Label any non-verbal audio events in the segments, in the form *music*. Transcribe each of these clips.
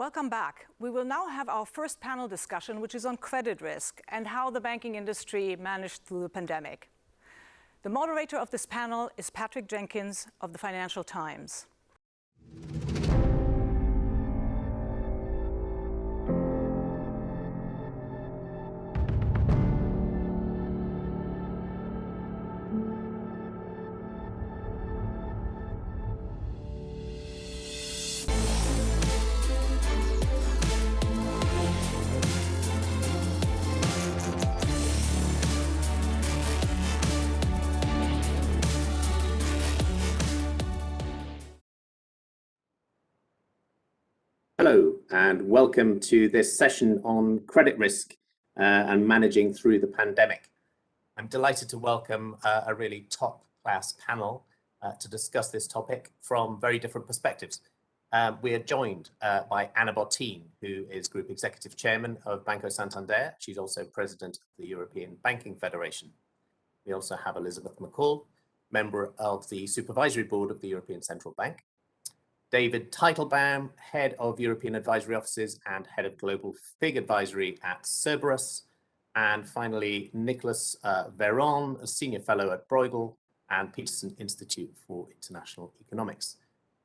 Welcome back. We will now have our first panel discussion, which is on credit risk and how the banking industry managed through the pandemic. The moderator of this panel is Patrick Jenkins of the Financial Times. And welcome to this session on credit risk uh, and managing through the pandemic. I'm delighted to welcome uh, a really top class panel uh, to discuss this topic from very different perspectives. Um, we are joined uh, by Ana Botín, who is Group Executive Chairman of Banco Santander. She's also President of the European Banking Federation. We also have Elizabeth McCaul, member of the Supervisory Board of the European Central Bank, David Teitelbaum, Head of European Advisory Offices and Head of Global FIG Advisory at Cerberus. And finally, Nicolas uh, Veron, a Senior Fellow at Bruegel and Peterson Institute for International Economics.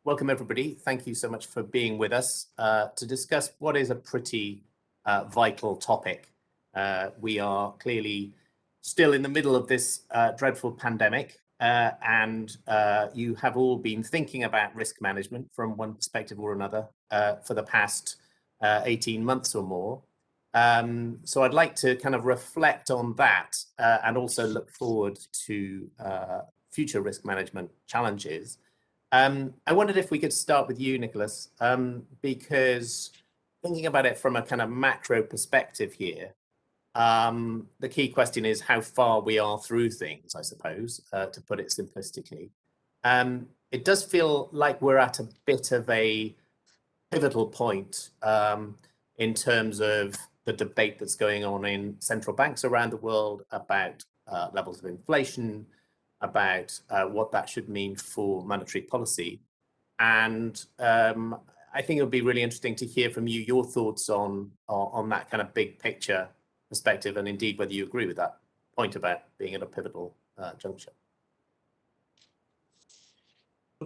Welcome, everybody. Thank you so much for being with us uh, to discuss what is a pretty uh, vital topic. Uh, we are clearly still in the middle of this uh, dreadful pandemic, uh, and uh, you have all been thinking about risk management from one perspective or another uh, for the past uh, 18 months or more. Um, so I'd like to kind of reflect on that uh, and also look forward to uh, future risk management challenges. Um, I wondered if we could start with you, Nicolas, um, because thinking about it from a kind of macro perspective here, um, the key question is how far we are through things, I suppose, uh, to put it simplistically. Um, it does feel like we're at a bit of a pivotal point um, in terms of the debate that's going on in central banks around the world about uh, levels of inflation, about uh, what that should mean for monetary policy. And um, I think it would be really interesting to hear from you your thoughts on, on that kind of big picture perspective and indeed whether you agree with that point about being at a pivotal uh, juncture.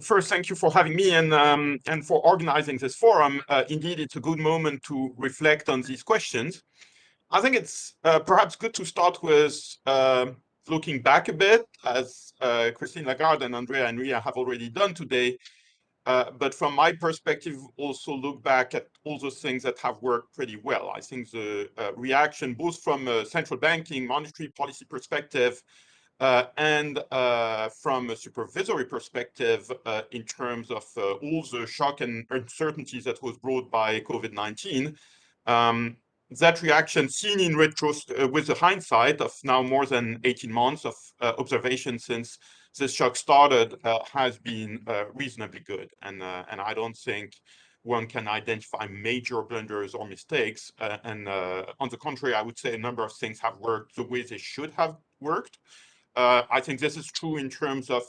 First, thank you for having me and um, and for organizing this forum. Uh, indeed, it's a good moment to reflect on these questions. I think it's uh, perhaps good to start with uh, looking back a bit, as uh, Christine Lagarde and Andrea Enria have already done today, uh, but from my perspective, also look back at all those things that have worked pretty well. I think the uh, reaction, both from a central banking monetary policy perspective uh, and uh, from a supervisory perspective uh, in terms of all the shock and uncertainties that was brought by COVID-19, um, that reaction seen in retrospect with the hindsight of now more than 18 months of observation since this shock started uh, has been uh, reasonably good. And, uh, and I don't think one can identify major blunders or mistakes. Uh, and uh, on the contrary, I would say a number of things have worked the way they should have worked. Uh, I think this is true in terms of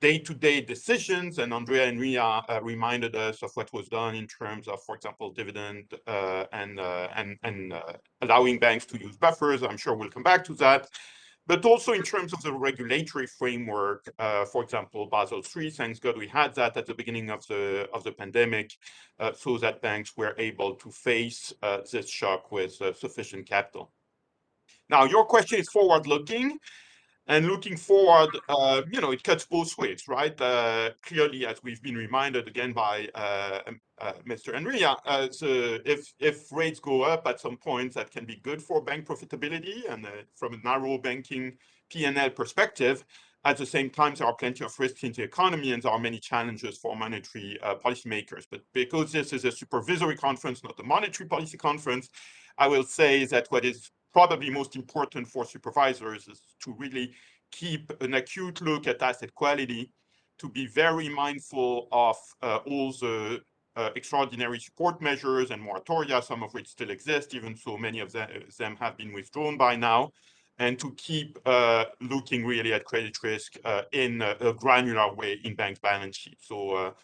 day-to-day -day decisions, and Andrea Enria reminded us of what was done in terms of, for example, dividend and, and, and allowing banks to use buffers. I'm sure we'll come back to that but also in terms of the regulatory framework, uh, for example, Basel III, thanks God we had that at the beginning of the of the pandemic, uh, so that banks were able to face uh, this shock with uh, sufficient capital. Now, your question is forward-looking, and looking forward, uh, you know, it cuts both ways, right? Uh, clearly, as we've been reminded again by uh, um, uh Mr. Enria, uh, so if, if rates go up at some point, that can be good for bank profitability and uh, from a narrow banking P&L perspective. At the same time, there are plenty of risks in the economy and there are many challenges for monetary policymakers. But because this is a supervisory conference, not a monetary policy conference, I will say that what is probably most important for supervisors is to really keep an acute look at asset quality, to be very mindful of uh, all the uh, extraordinary support measures and moratoria, some of which still exist, even so many of them have been withdrawn by now, and to keep uh, looking really at credit risk uh, in a, granular way in banks' balance sheets. So,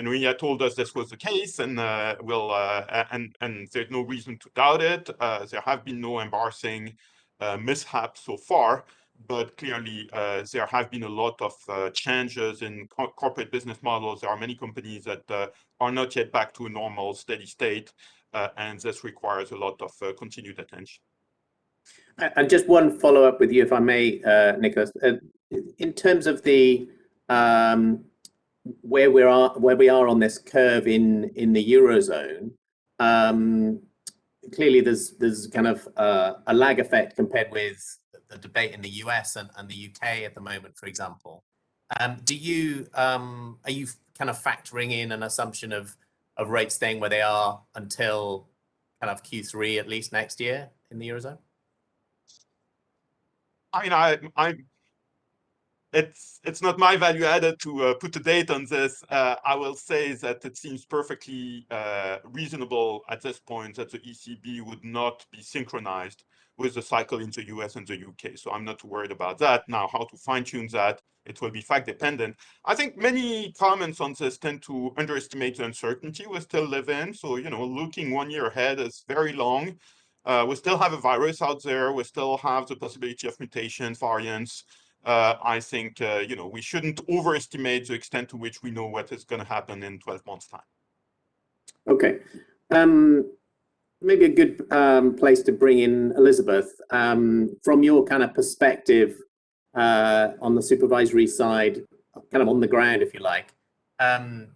uh, Enria told us this was the case, and uh, will uh, and and there's no reason to doubt it. Uh, there have been no embarrassing uh, mishaps so far, but clearly uh, there have been a lot of uh, changes in co corporate business models. There are many companies that are not yet back to a normal steady state, and this requires a lot of continued attention. And just one follow up with you, if I may, Nicolas. in terms of the um, where we are where we are on this curve in in the eurozone um, clearly there's there's kind of uh, a lag effect compared with the debate in the US and, and the UK at the moment for example. Um, do you um, are you kind of factoring in an assumption of of rates staying where they are until kind of Q3 at least next year in the eurozone? I mean I I it's it's not my value added to uh, put a date on this. Uh, I will say that it seems perfectly uh, reasonable at this point that the ECB would not be synchronized with the cycle in the US and the UK. So I'm not worried about that. Now, how to fine tune that, it will be fact dependent. I think many comments on this tend to underestimate the uncertainty we still live in. So, you know, looking one year ahead is very long. Uh, we still have a virus out there. We still have the possibility of mutation variants uh, I think uh, you know we shouldn't overestimate the extent to which we know what is going to happen in 12 months time. Okay. Um, maybe a good um, place to bring in Elizabeth. Um, from your kind of perspective uh, on the supervisory side, kind of on the ground, if you like, um,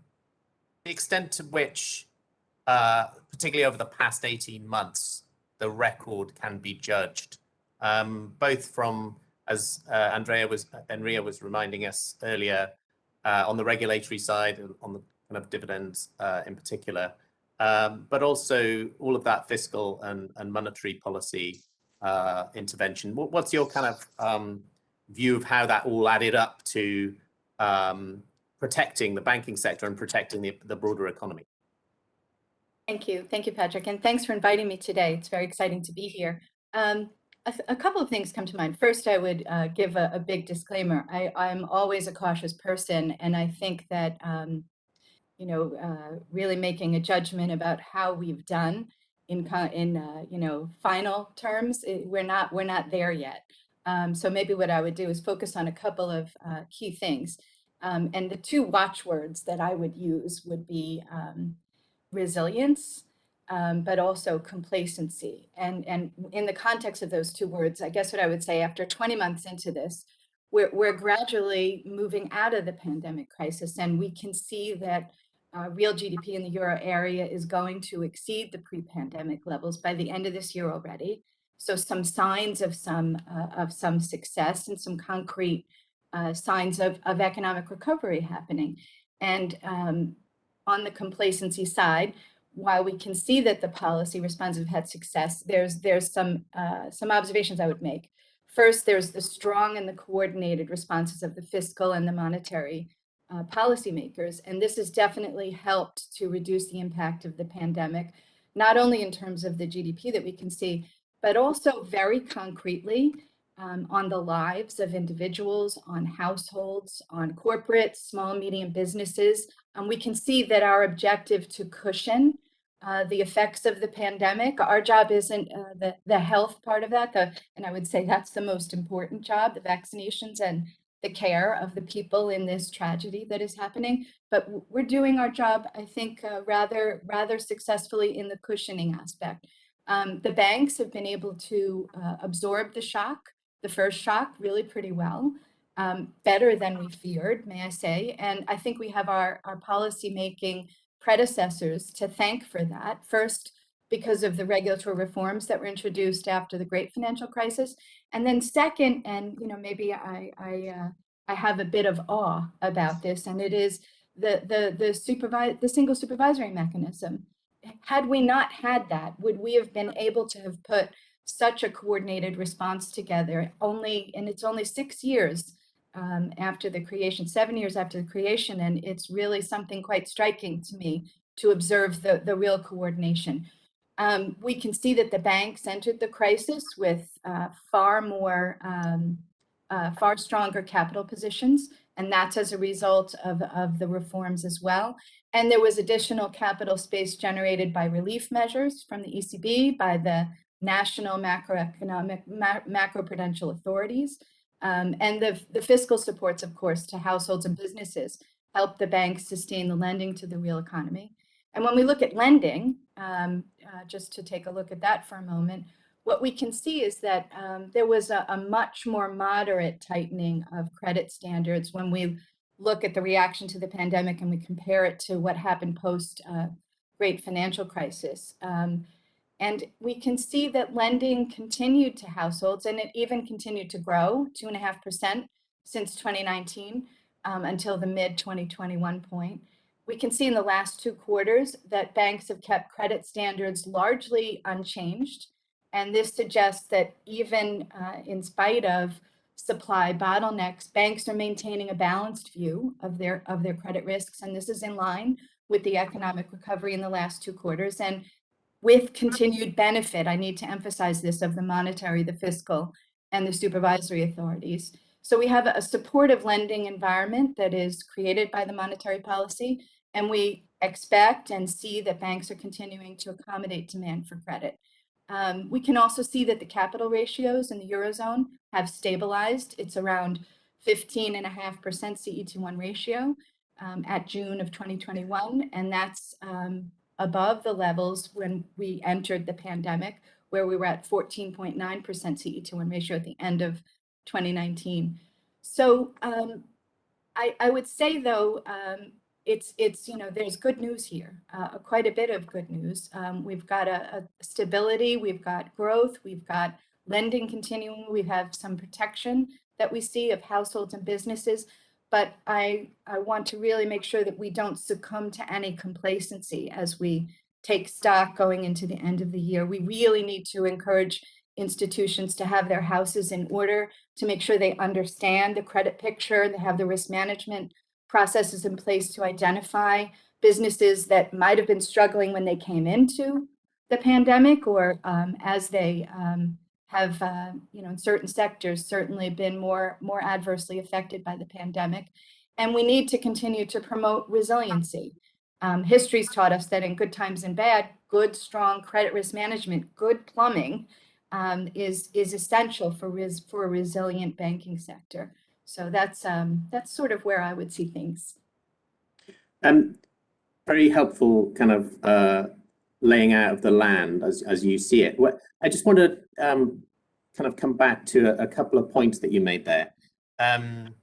the extent to which, uh, particularly over the past 18 months, the record can be judged, um, both from as uh, Andrea was, Enria was reminding us earlier, uh, on the regulatory side, on the kind of dividends uh, in particular, um, but also all of that fiscal and, and monetary policy uh, intervention. What, what's your kind of um, view of how that all added up to um, protecting the banking sector and protecting the, the broader economy? Thank you. Thank you, Patrick. And thanks for inviting me today. It's very exciting to be here. Um, a, a, couple of things come to mind. First, I would uh, give a, a, big disclaimer. I, I'm always a cautious person, and I think that um, you know, uh, really making a judgment about how we've done in in uh, you know final terms. It, we're not we're not there yet. Um, so maybe what I would do is focus on a couple of uh, key things. Um, and the two watchwords that I would use would be um, resilience um, but also complacency. And, and in the context of those two words, I guess what I would say after 20 months into this, we're, we're gradually moving out of the pandemic crisis and we can see that uh, real GDP in the euro area is going to exceed the pre-pandemic levels by the end of this year already. So some signs of some uh, of some success and some concrete uh, signs of, of economic recovery happening. And um, on the complacency side, while we can see that the policy responses have had success, there's there's some uh, some observations I would make. First, there's the strong and the coordinated responses of the fiscal and the monetary uh, policymakers, and this has definitely helped to reduce the impact of the pandemic, not only in terms of the GDP that we can see, but also very concretely um, on the lives of individuals, on households, on corporate, small, medium businesses. Um, we can see that our objective to cushion uh, the effects of the pandemic. Our job isn't uh, the, the health part of that, the, and I would say that's the most important job, the vaccinations and the care of the people in this tragedy that is happening. But we're doing our job, I think, uh, rather, rather successfully in the cushioning aspect. Um, the banks have been able to uh, absorb the shock, the first shock, really pretty well. Um, better than we feared, may I say. And I think we have our, our policy making predecessors to thank for that. First, because of the regulatory reforms that were introduced after the great financial crisis. And then second, and you know, maybe I, I, uh, I have a bit of awe about this, and it is the, the, the, supervise, the single supervisory mechanism. Had we not had that, would we have been able to have put such a coordinated response together only, and it's only six years um, after the creation, seven years after the creation, and it's really something quite striking to me to observe the, the real coordination. Um, we can see that the banks entered the crisis with uh, far more, um, uh, far stronger capital positions And that's as a result of, of the reforms as well. And there was additional capital space generated by relief measures from the ECB, by the national macroeconomic, ma macroprudential authorities, um, and the, the fiscal supports, of course, to households and businesses help the banks sustain the lending to the real economy. And when we look at lending, um, uh, just to take a look at that for a moment, what we can see is that um, there was a, a, much more moderate tightening of credit standards when we look at the reaction to the pandemic and we compare it to what happened post uh, great financial crisis. Um, and we can see that lending continued to households and it even continued to grow 2.5% since 2019 um, until the mid 2021 point. We can see in the last two quarters that banks have kept credit standards largely unchanged. And this suggests that even uh, in spite of supply bottlenecks, banks are maintaining a balanced view of their, of their credit risks. And this is in line with the economic recovery in the last two quarters. And with continued benefit, I need to emphasize this, of the monetary, the fiscal, and the supervisory authorities. So we have a supportive lending environment that is created by the monetary policy, and we expect and see that banks are continuing to accommodate demand for credit. Um, we can also see that the capital ratios in the Eurozone have stabilized. It's around 15.5% CET1 ratio um, at June of 2021, and that's um, above the levels when we entered the pandemic, where we were at 14.9% CET1 ratio at the end of 2019. So um, I, I, would say though, um, it's, it's, you know, there's good news here, uh, quite a bit of good news. Um, we've got a, a stability, we've got growth, we've got lending continuing, we have some protection that we see of households and businesses but I, I want to really make sure that we don't succumb to any complacency as we take stock going into the end of the year. We really need to encourage institutions to have their houses in order to make sure they understand the credit picture, and they have the risk management processes in place to identify businesses that might have been struggling when they came into the pandemic or um, as they um, have, uh, you know, in certain sectors certainly been more, more adversely affected by the pandemic. And we need to continue to promote resiliency. Um, history's taught us that in good times and bad, good, strong credit risk management, good plumbing um, is, is essential for, res for a resilient banking sector. So that's, um, that's sort of where I would see things. Um, very helpful kind of uh, laying out of the land as, as you see it. I just want to um, kind of come back to a, a, couple of points that you made there. Um,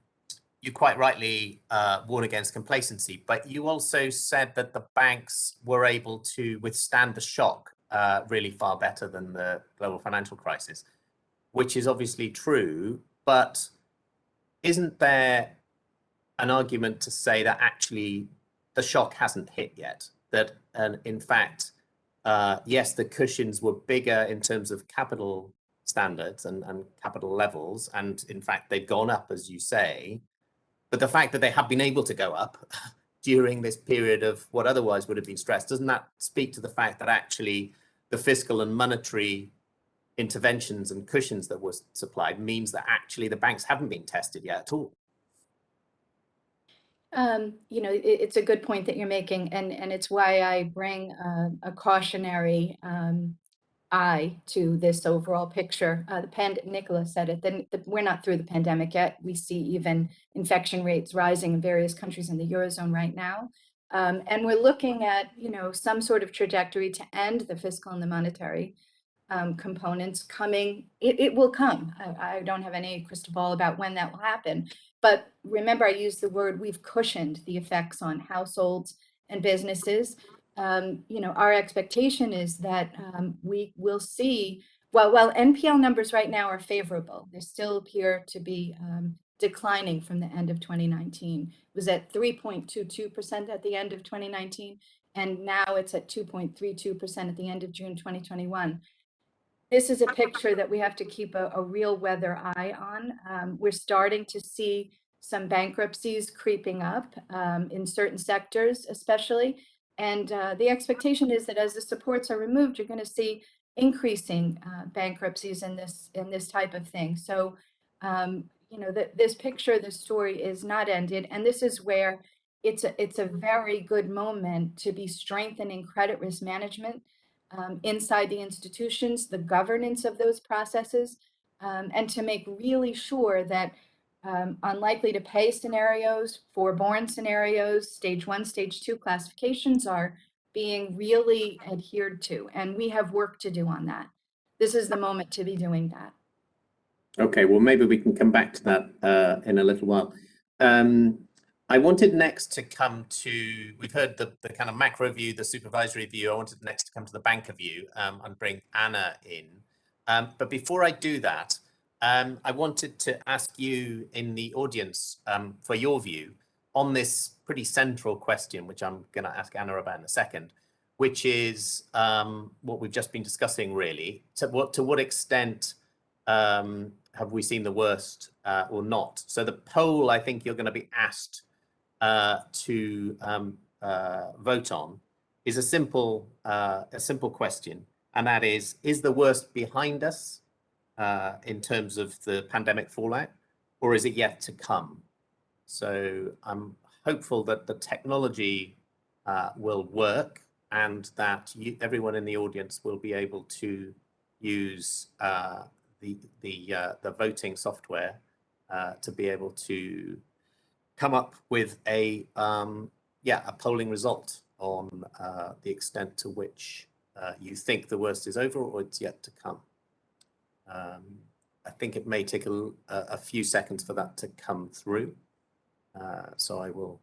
you quite rightly uh, warn against complacency, but you also said that the banks were able to withstand the shock uh, really far better than the global financial crisis, which is obviously true, but isn't there an argument to say that actually the shock hasn't hit yet? That, in fact, uh, yes, the cushions were bigger in terms of capital standards and, and capital levels. And in fact, they've gone up, as you say. But the fact that they have been able to go up *laughs* during this period of what otherwise would have been stressed, doesn't that speak to the fact that actually the fiscal and monetary interventions and cushions that were supplied means that actually the banks haven't been tested yet at all? Um, you know, it, it's a good point that you're making, and and it's why I bring a cautionary um, eye to this overall picture. Uh, the pand Nicola said it. Then we're not through the pandemic yet. We see even infection rates rising in various countries in the eurozone right now, um, and we're looking at you know some sort of trajectory to end the fiscal and the monetary um, components coming. It, it will come. I, I don't have any crystal ball about when that will happen, but remember, I used the word we've cushioned the effects on households and businesses. Um, you know, our expectation is that um, we will see, well, while NPL numbers right now are favorable, they still appear to be um, declining from the end of 2019. It was at 3.22% at the end of 2019, and now it's at 2.32% at the end of June 2021 this is a picture that we have to keep a, a real weather eye on. Um, we're starting to see some bankruptcies creeping up um, in certain sectors, especially. And uh, the expectation is that as the supports are removed, you're going to see increasing uh, bankruptcies in this in this type of thing. So, um, you know, that this picture, this story is not ended. And this is where it's a, it's a very good moment to be strengthening credit risk management um, inside the institutions, the governance of those processes, um, and to make really sure that um, unlikely to pay scenarios, forborne scenarios, stage one, stage two classifications are being really adhered to. And we have work to do on that. This is the moment to be doing that. Okay, well, maybe we can come back to that uh, in a little while. Um, I wanted next to come to, we've heard the, the kind of macro view, the supervisory view. I wanted next to come to the banker view um, and bring Ana in. Um, but before I do that, um, I wanted to ask you in the audience um, for your view on this pretty central question, which I'm going to ask Ana about in a second, which is um, what we've just been discussing really. To what, to what extent um, have we seen the worst uh, or not? So the poll I think you're going to be asked uh, to um, uh, vote on is a simple uh, a simple question, and that is: Is the worst behind us uh, in terms of the pandemic fallout, or is it yet to come? So I'm hopeful that the technology uh, will work and that you, everyone in the audience will be able to use uh, the the the voting software to be able to come up with a um, yeah a polling result on uh, the extent to which uh, you think the worst is over or it's yet to come. Um, I think it may take a, a, few seconds for that to come through. Uh, so I will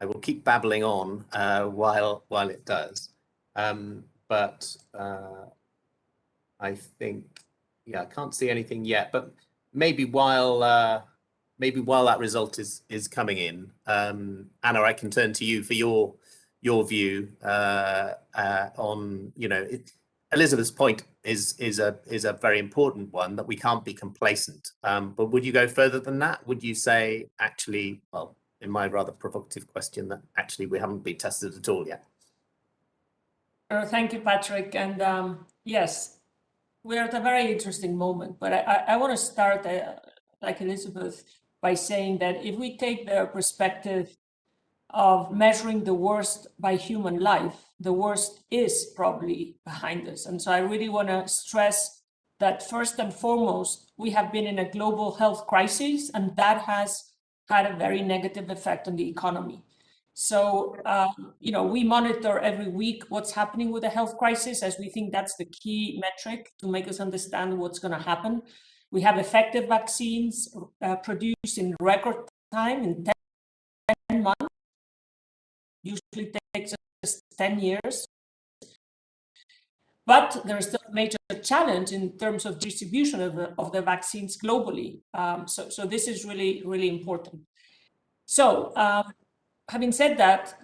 I will keep babbling on uh, while while it does. Um, but uh, I think yeah I can't see anything yet. But maybe while uh, maybe while that result is is coming in, um, Ana, I can turn to you for your your view uh, uh, on you know it, Elizabeth's point is is a is a very important one that we can't be complacent. Um, but would you go further than that? Would you say actually, well, in my rather provocative question, that actually we haven't been tested at all yet? Uh, thank you, Patrick. And um, yes, we're at a very interesting moment. But I, I, I want to start, uh, like Elizabeth, by saying that if we take the perspective of measuring the worst by human life, the worst is probably behind us. And so I really want to stress that first and foremost, we have been in a global health crisis, and that has had a very negative effect on the economy. So, um, you know, we monitor every week what's happening with the health crisis as we think that's the key metric to make us understand what's going to happen. We have effective vaccines uh, produced in record time in 10 months. Usually takes us 10 years. But there is still a major challenge in terms of distribution of the, of the vaccines globally. Um, so, so this is really, really important. So um, having said that,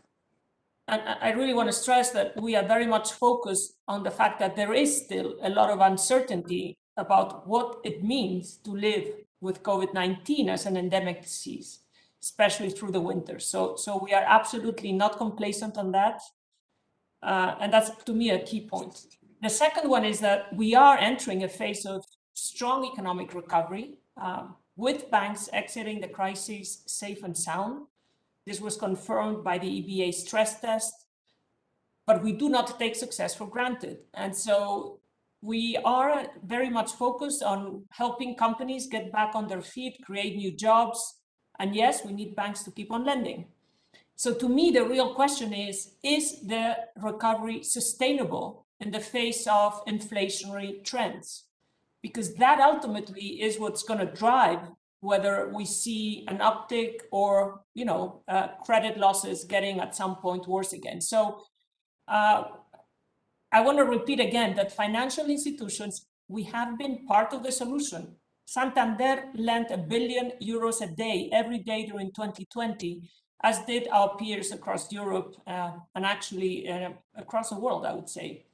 and I really want to stress that we are very much focused on the fact that there is still a lot of uncertainty about what it means to live with COVID-19 as an endemic disease, especially through the winter. So, so we are absolutely not complacent on that. Uh, and that's, to me, a key point. The second one is that we are entering a phase of strong economic recovery um, with banks exiting the crisis safe and sound. This was confirmed by the EBA stress test, but we do not take success for granted. And so we are very much focused on helping companies get back on their feet, create new jobs. And yes, we need banks to keep on lending. So to me, the real question is, is the recovery sustainable in the face of inflationary trends? Because that ultimately is what's going to drive whether we see an uptick or, you know, uh, credit losses getting at some point worse again. So uh, I want to repeat again that financial institutions, we have been part of the solution. Santander lent a billion euros a day every day during 2020, as did our peers across Europe uh, and actually uh, across the world, I would say.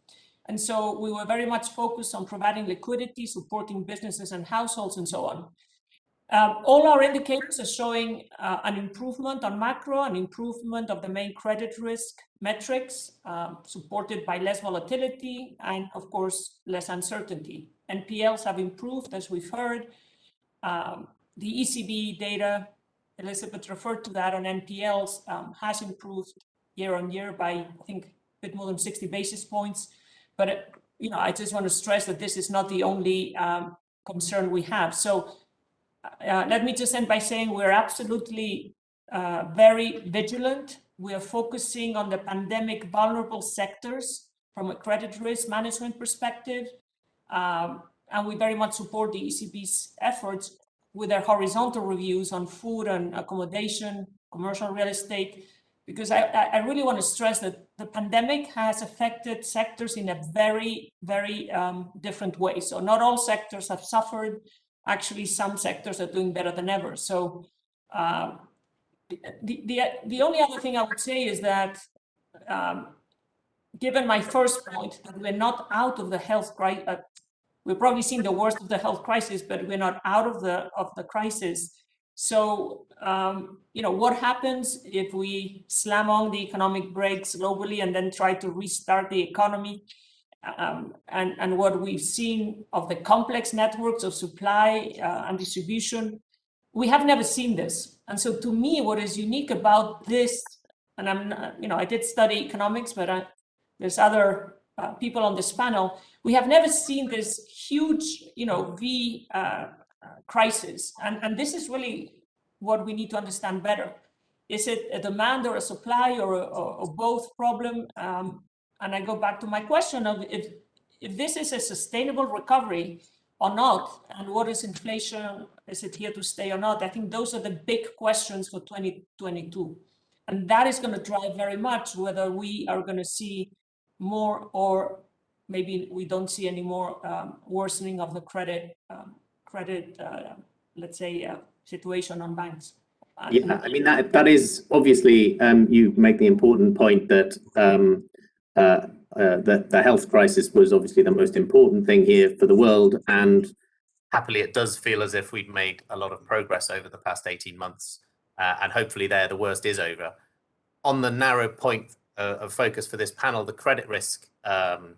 And so we were very much focused on providing liquidity, supporting businesses and households and so on. Um, all our indicators are showing uh, an improvement on macro, an improvement of the main credit risk metrics, um, supported by less volatility and, of course, less uncertainty. NPLs have improved, as we've heard. Um, the ECB data, Elizabeth referred to that on NPLs, um, has improved year on year by, I think, a bit more than 60 basis points. But, uh, you know, I just want to stress that this is not the only um, concern we have. So uh, let me just end by saying we're absolutely uh, very vigilant. We are focusing on the pandemic vulnerable sectors from a credit risk management perspective. Um, and we very much support the ECB's efforts with their horizontal reviews on food and accommodation, commercial real estate, because I, I really want to stress that the pandemic has affected sectors in a very, very um, different way. So not all sectors have suffered. Actually, some sectors are doing better than ever. So uh, the, the, the only other thing I would say is that um, given my first point that we're not out of the health crisis, uh, we are probably seeing the worst of the health crisis, but we're not out of the of the crisis. So, um, you know, what happens if we slam on the economic brakes globally and then try to restart the economy? Um, and, and what we've seen of the complex networks of supply uh, and distribution, we have never seen this. And so to me, what is unique about this, and I'm, you know, I did study economics, but I, there's other uh, people on this panel, we have never seen this huge, you know, V uh, crisis. And, and this is really what we need to understand better. Is it a demand or a supply or, or, or both problem? Um, and I go back to my question of if, if this is a sustainable recovery or not, and what is inflation, is it here to stay or not? I think those are the big questions for 2022. And that is going to drive very much whether we are going to see more or maybe we don't see any more um, worsening of the credit um, credit, uh, let's say, uh, situation on banks. Yeah, I mean that that is obviously um, you make the important point that um, uh, uh, that the health crisis was obviously the most important thing here for the world, and happily it does feel as if we've made a lot of progress over the past eighteen months, uh, and hopefully there the worst is over. On the narrow point uh, of focus for this panel, the credit risk um,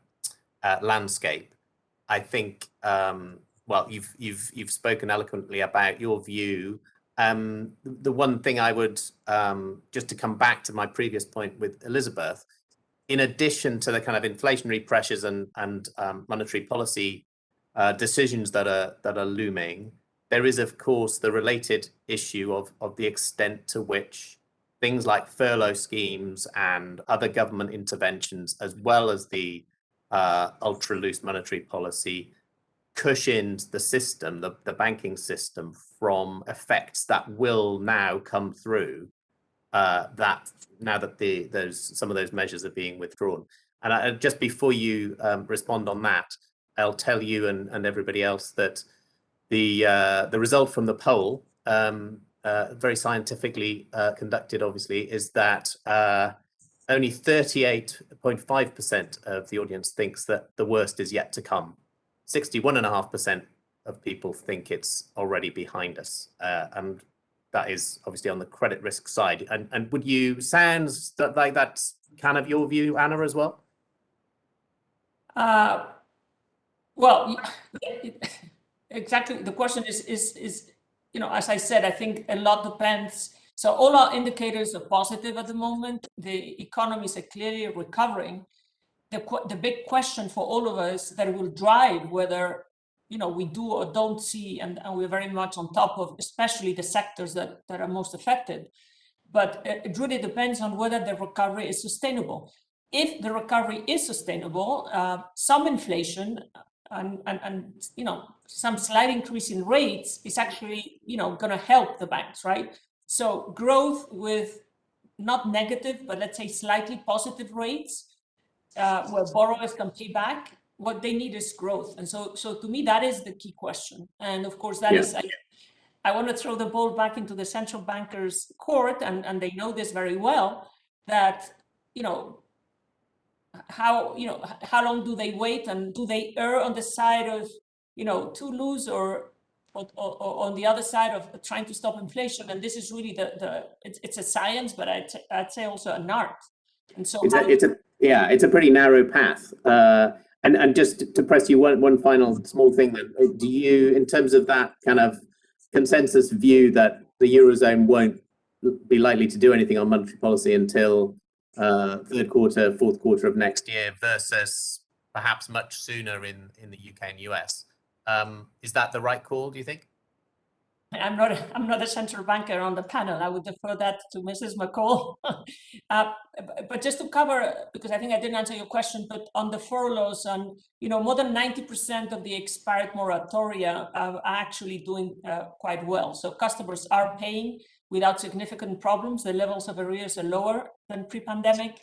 uh, landscape, I think um, well, you've you've you've spoken eloquently about your view. Um, the one thing I would um, just to come back to my previous point with Elizabeth, in addition to the kind of inflationary pressures and and um, monetary policy uh, decisions that are that are looming, there is of course the related issue of of the extent to which things like furlough schemes and other government interventions, as well as the uh, ultra loose monetary policy, cushioned the system, the, the banking system, from effects that will now come through uh, that now that the those some of those measures are being withdrawn. And I, just before you um, respond on that, I'll tell you and, and everybody else that the uh, the result from the poll, um, uh, very scientifically uh, conducted, obviously, is that uh, only 38.5% of the audience thinks that the worst is yet to come 61.5% of people think it's already behind us. Uh, and that is obviously on the credit risk side. And, and would you, sounds that like that's kind of your view, Ana, as well? Uh, well, *laughs* exactly. The question is, is, is, you know, as I said, I think a lot depends. So all our indicators are positive at the moment. The economies are clearly recovering the, the big question for all of us that will drive whether you know we do or don't see and, and we're very much on top of especially the sectors that, that are most affected. But it really depends on whether the recovery is sustainable. If the recovery is sustainable uh, some inflation and, and and you know some slight increase in rates is actually you know going to help the banks right? So growth with not negative but let's say slightly positive rates uh, where borrowers can pay back, what they need is growth. And so, so to me, that is the key question. And of course, that yeah. is. I, I want to throw the ball back into the central bankers' court, and, and they know this very well, that, you know, how, you know, how long do they wait and do they err on the side of, you know, too loose or, or, or, on the other side of trying to stop inflation? And this is really the, the it's, it's a science, but I'd, I'd say also an art. And so it's a, it's a yeah, it's a pretty narrow path. Uh, and and just to press you one one final small thing, then, uh, do you, in terms of that kind of consensus view that the Eurozone won't be likely to do anything on monetary policy until uh, third quarter, fourth quarter of next year versus perhaps much sooner in, in the UK and US. Um, is that the right call, do you think? I'm not, *laughs* I'm not a central banker on the panel. I would defer that to Mrs. McCaul. *laughs* uh, but just to cover, because I think I didn't answer your question, but on the furloughs, and you know, more than 90% of the expired moratoria are actually doing uh, quite well. So customers are paying without significant problems. The levels of arrears are lower than pre-pandemic.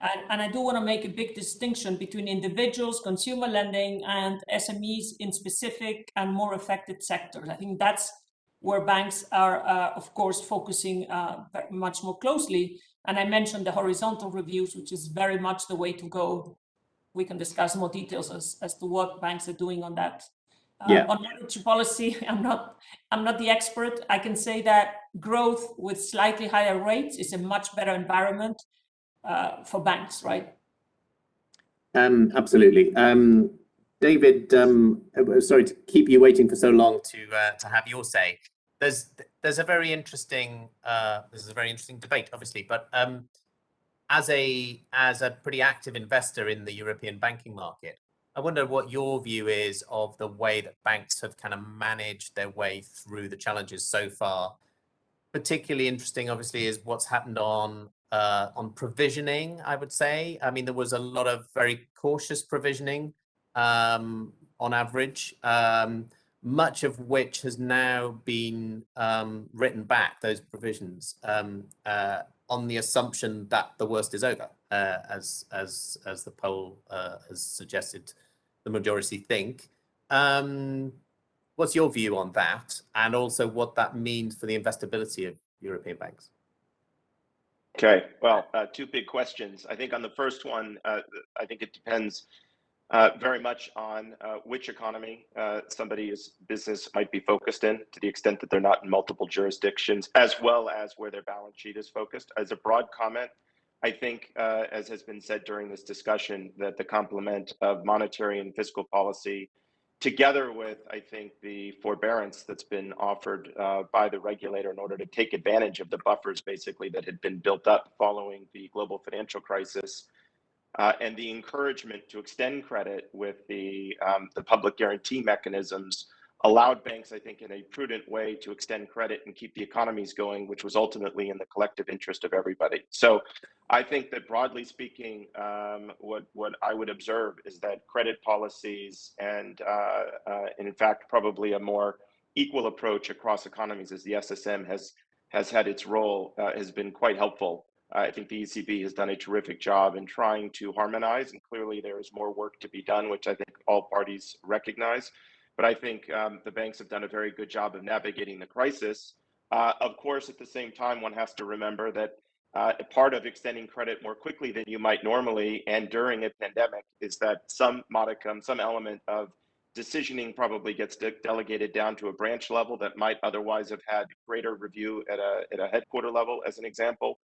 And, and, I do want to make a big distinction between individuals, consumer lending, and SMEs in specific and more affected sectors. I think that's where banks are, uh, of course, focusing uh, much more closely. And I mentioned the horizontal reviews, which is very much the way to go. We can discuss more details as, as to what banks are doing on that. Uh, yeah. On monetary policy, *laughs* I'm not, I'm not the expert. I can say that growth with slightly higher rates is a much better environment uh, for banks, right? Um, absolutely. Um, David, um, uh, sorry to keep you waiting for so long to uh, to have your say. There's there's a very interesting uh, this is a very interesting debate, obviously, but um, as a as a pretty active investor in the European banking market, I wonder what your view is of the way that banks have kind of managed their way through the challenges so far. Particularly interesting, obviously, is what's happened on uh, on provisioning. I would say. I mean, there was a lot of very cautious provisioning um, on average, um, much of which has now been um, written back, those provisions, um, uh, on the assumption that the worst is over, uh, as, as, as the poll uh, has suggested the majority think. Um, what's your view on that? And also what that means for the investability of European banks? Okay, well, uh, two big questions. I think on the first one, uh, I think it depends uh, very much on uh, which economy uh, somebody's business might be focused in to the extent that they're not in multiple jurisdictions, as well as where their balance sheet is focused. As a broad comment, I think, uh, as has been said during this discussion, that the complement of monetary and fiscal policy, together with, I think, the forbearance that's been offered uh, by the regulator in order to take advantage of the buffers basically that had been built up following the global financial crisis, uh, and the encouragement to extend credit with the um, the public guarantee mechanisms allowed banks, I think, in a prudent way to extend credit and keep the economies going, which was ultimately in the collective interest of everybody. So I think that broadly speaking, um, what, what I would observe is that credit policies and, uh, uh, and in fact, probably a more equal approach across economies as the SSM has, has had its role uh, has been quite helpful I think the ECB has done a terrific job in trying to harmonize, and clearly there is more work to be done, which I think all parties recognize. But I think um, the banks have done a very good job of navigating the crisis. Uh, of course, at the same time, one has to remember that uh, part of extending credit more quickly than you might normally and during a pandemic is that some modicum, some element of decisioning probably gets de delegated down to a branch level that might otherwise have had greater review at a, at a headquarter level, as an example.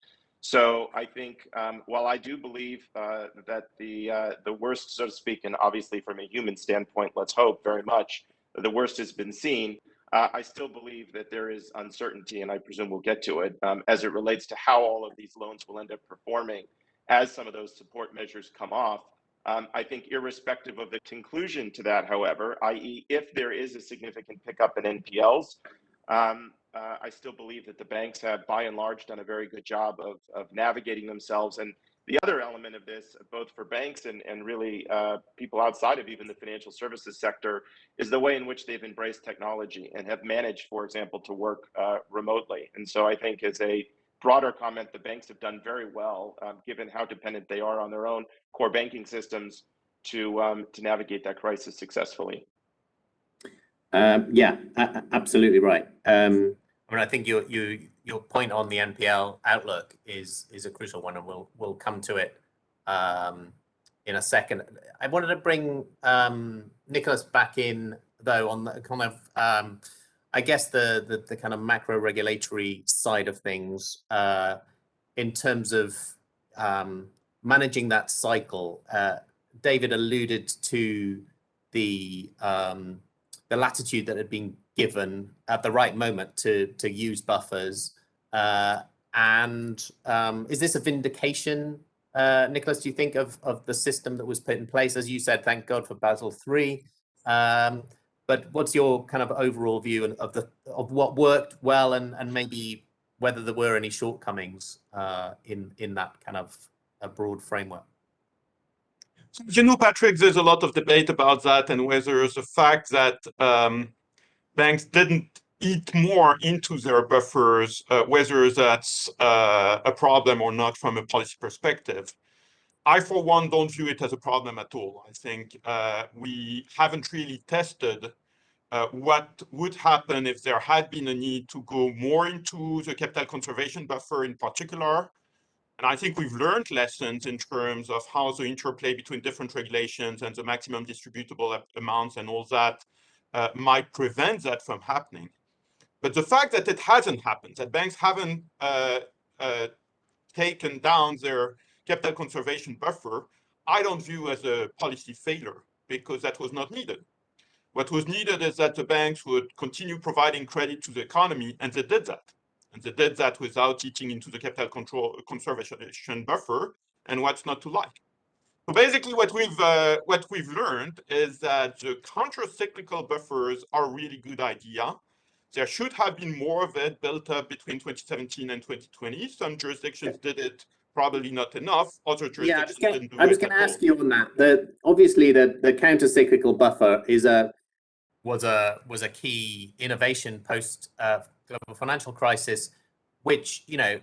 So I think um, while I do believe uh, that the uh, the worst, so to speak, and obviously from a human standpoint, let's hope very much the worst has been seen. Uh, I still believe that there is uncertainty, and I presume we'll get to it um, as it relates to how all of these loans will end up performing as some of those support measures come off. Um, I think, irrespective of the conclusion to that, however, i.e., if there is a significant pickup in NPLs, um, uh, I still believe that the banks have, by and large, done a very good job of, of navigating themselves. And the other element of this, both for banks and, and really uh, people outside of even the financial services sector, is the way in which they've embraced technology and have managed, for example, to work uh, remotely. And so I think, as a broader comment, the banks have done very well, um, given how dependent they are on their own core banking systems to um, to navigate that crisis successfully. Um, yeah, absolutely right. Um, I mean, I think your you your point on the NPL outlook is is a crucial one, and we'll we'll come to it um, in a second. I wanted to bring um, Nicolas back in though on the kind of um, I guess the, the, the kind of macro regulatory side of things uh, in terms of um, managing that cycle. Uh, David alluded to the um, the latitude that had been given at the right moment to to use buffers? Uh, and um, is this a vindication, uh, Nicolas? Do you think of of the system that was put in place? As you said, thank God for Basel three. Um, but what's your kind of overall view of the of what worked well and and maybe whether there were any shortcomings uh, in in that kind of a broad framework? You know, Patrick, there's a lot of debate about that and whether the fact that um, banks didn't eat more into their buffers, uh, whether that's uh, a problem or not from a policy perspective. I, for one, don't view it as a problem at all. I think uh, we haven't really tested uh, what would happen if there had been a need to go more into the capital conservation buffer in particular, and I think we've learned lessons in terms of how the interplay between different regulations and the maximum distributable amounts and all that uh, might prevent that from happening. But the fact that it hasn't happened, that banks haven't uh, uh, taken down their capital conservation buffer, I don't view as a policy failure because that was not needed. What was needed is that the banks would continue providing credit to the economy, and they did that. And they did that without eating into the capital control conservation buffer and what's not to like. So basically what we've uh, what we've learned is that the counter-cyclical buffers are a really good idea. There should have been more of it built up between 2017 and 2020. Some jurisdictions did it probably not enough. Other jurisdictions yeah, didn't do it. I was going to ask you on that. The obviously the the counter-cyclical buffer is a was a was a key innovation post uh, global financial crisis, which, you know,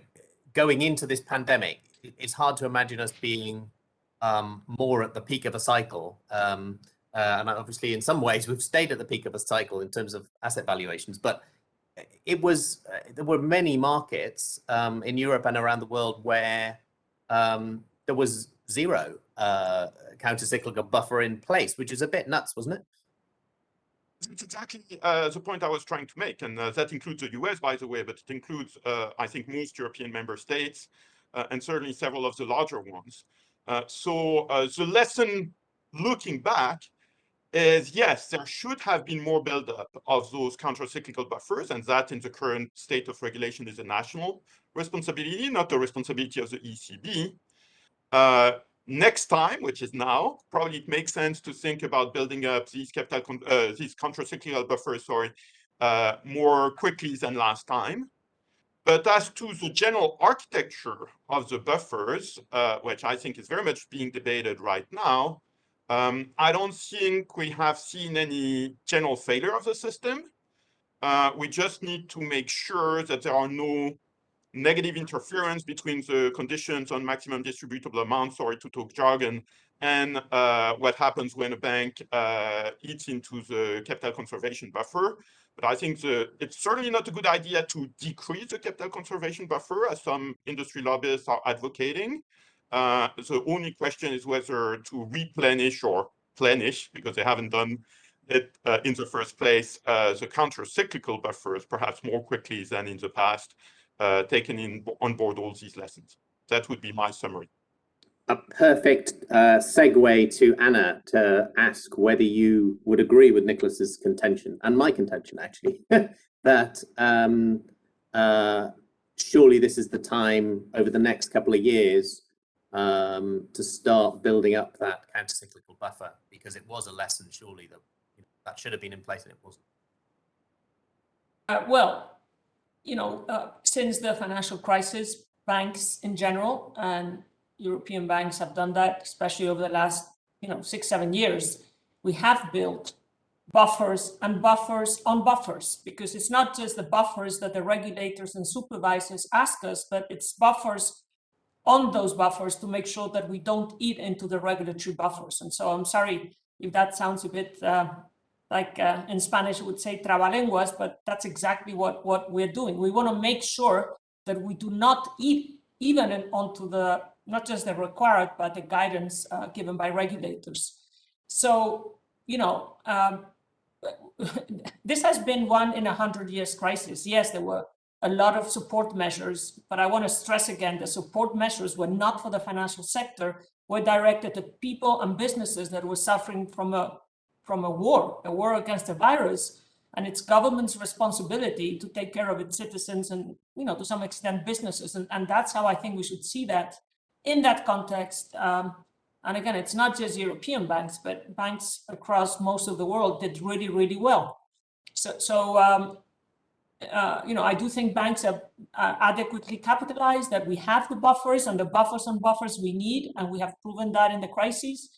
going into this pandemic, it's hard to imagine us being um, more at the peak of a cycle. Um, uh, and obviously, in some ways, we've stayed at the peak of a cycle in terms of asset valuations. But it was uh, there were many markets um, in Europe and around the world where um, there was zero uh, counter-cyclical buffer in place, which is a bit nuts, wasn't it? It's exactly uh, the point I was trying to make, and uh, that includes the US, by the way, but it includes, uh, I think, most European member states, uh, and certainly several of the larger ones. Uh, so uh, the lesson looking back is, yes, there should have been more buildup of those counter-cyclical buffers, and that in the current state of regulation is a national responsibility, not the responsibility of the ECB next time, which is now, probably it makes sense to think about building up these capital, uh, these countercyclical buffers, sorry, uh, more quickly than last time. But as to the general architecture of the buffers, uh, which I think is very much being debated right now, um, I don't think we have seen any general failure of the system. Uh, we just need to make sure that there are no negative interference between the conditions on maximum distributable amount, sorry to talk jargon, and uh, what happens when a bank uh, eats into the capital conservation buffer. But I think the, it's certainly not a good idea to decrease the capital conservation buffer, as some industry lobbyists are advocating. Uh, the only question is whether to replenish or plenish, because they haven't done it uh, in the first place, uh, the counter-cyclical buffers perhaps more quickly than in the past, uh, taken in on board all these lessons. That would be my summary. A perfect uh, segue to Ana to ask whether you would agree with Nicolas's contention and my contention actually *laughs* that um, uh, surely this is the time over the next couple of years um, to start building up that counter-cyclical buffer because it was a lesson surely that you know, that should have been in place and it wasn't. Uh, well, you know, uh, since the financial crisis, banks in general and European banks have done that, especially over the last, you know, six, seven years. We have built buffers and buffers on buffers, because it's not just the buffers that the regulators and supervisors ask us, but it's buffers on those buffers to make sure that we don't eat into the regulatory buffers. And so I'm sorry if that sounds a bit uh, like uh, in Spanish it would say trabalenguas, but that's exactly what, what we're doing. We want to make sure that we do not eat even in, onto the, not just the required, but the guidance uh, given by regulators. So, you know, um, *laughs* this has been one in a hundred years crisis. Yes, there were a lot of support measures, but I want to stress again, the support measures were not for the financial sector, were directed to people and businesses that were suffering from a from a war, a war against a virus, and it's government's responsibility to take care of its citizens and, you know, to some extent businesses. And, and that's how I think we should see that in that context. Um, and again, it's not just European banks, but banks across most of the world did really, really well. So, so um, uh, you know, I do think banks are uh, adequately capitalized, that we have the buffers and the buffers and buffers we need, and we have proven that in the crisis.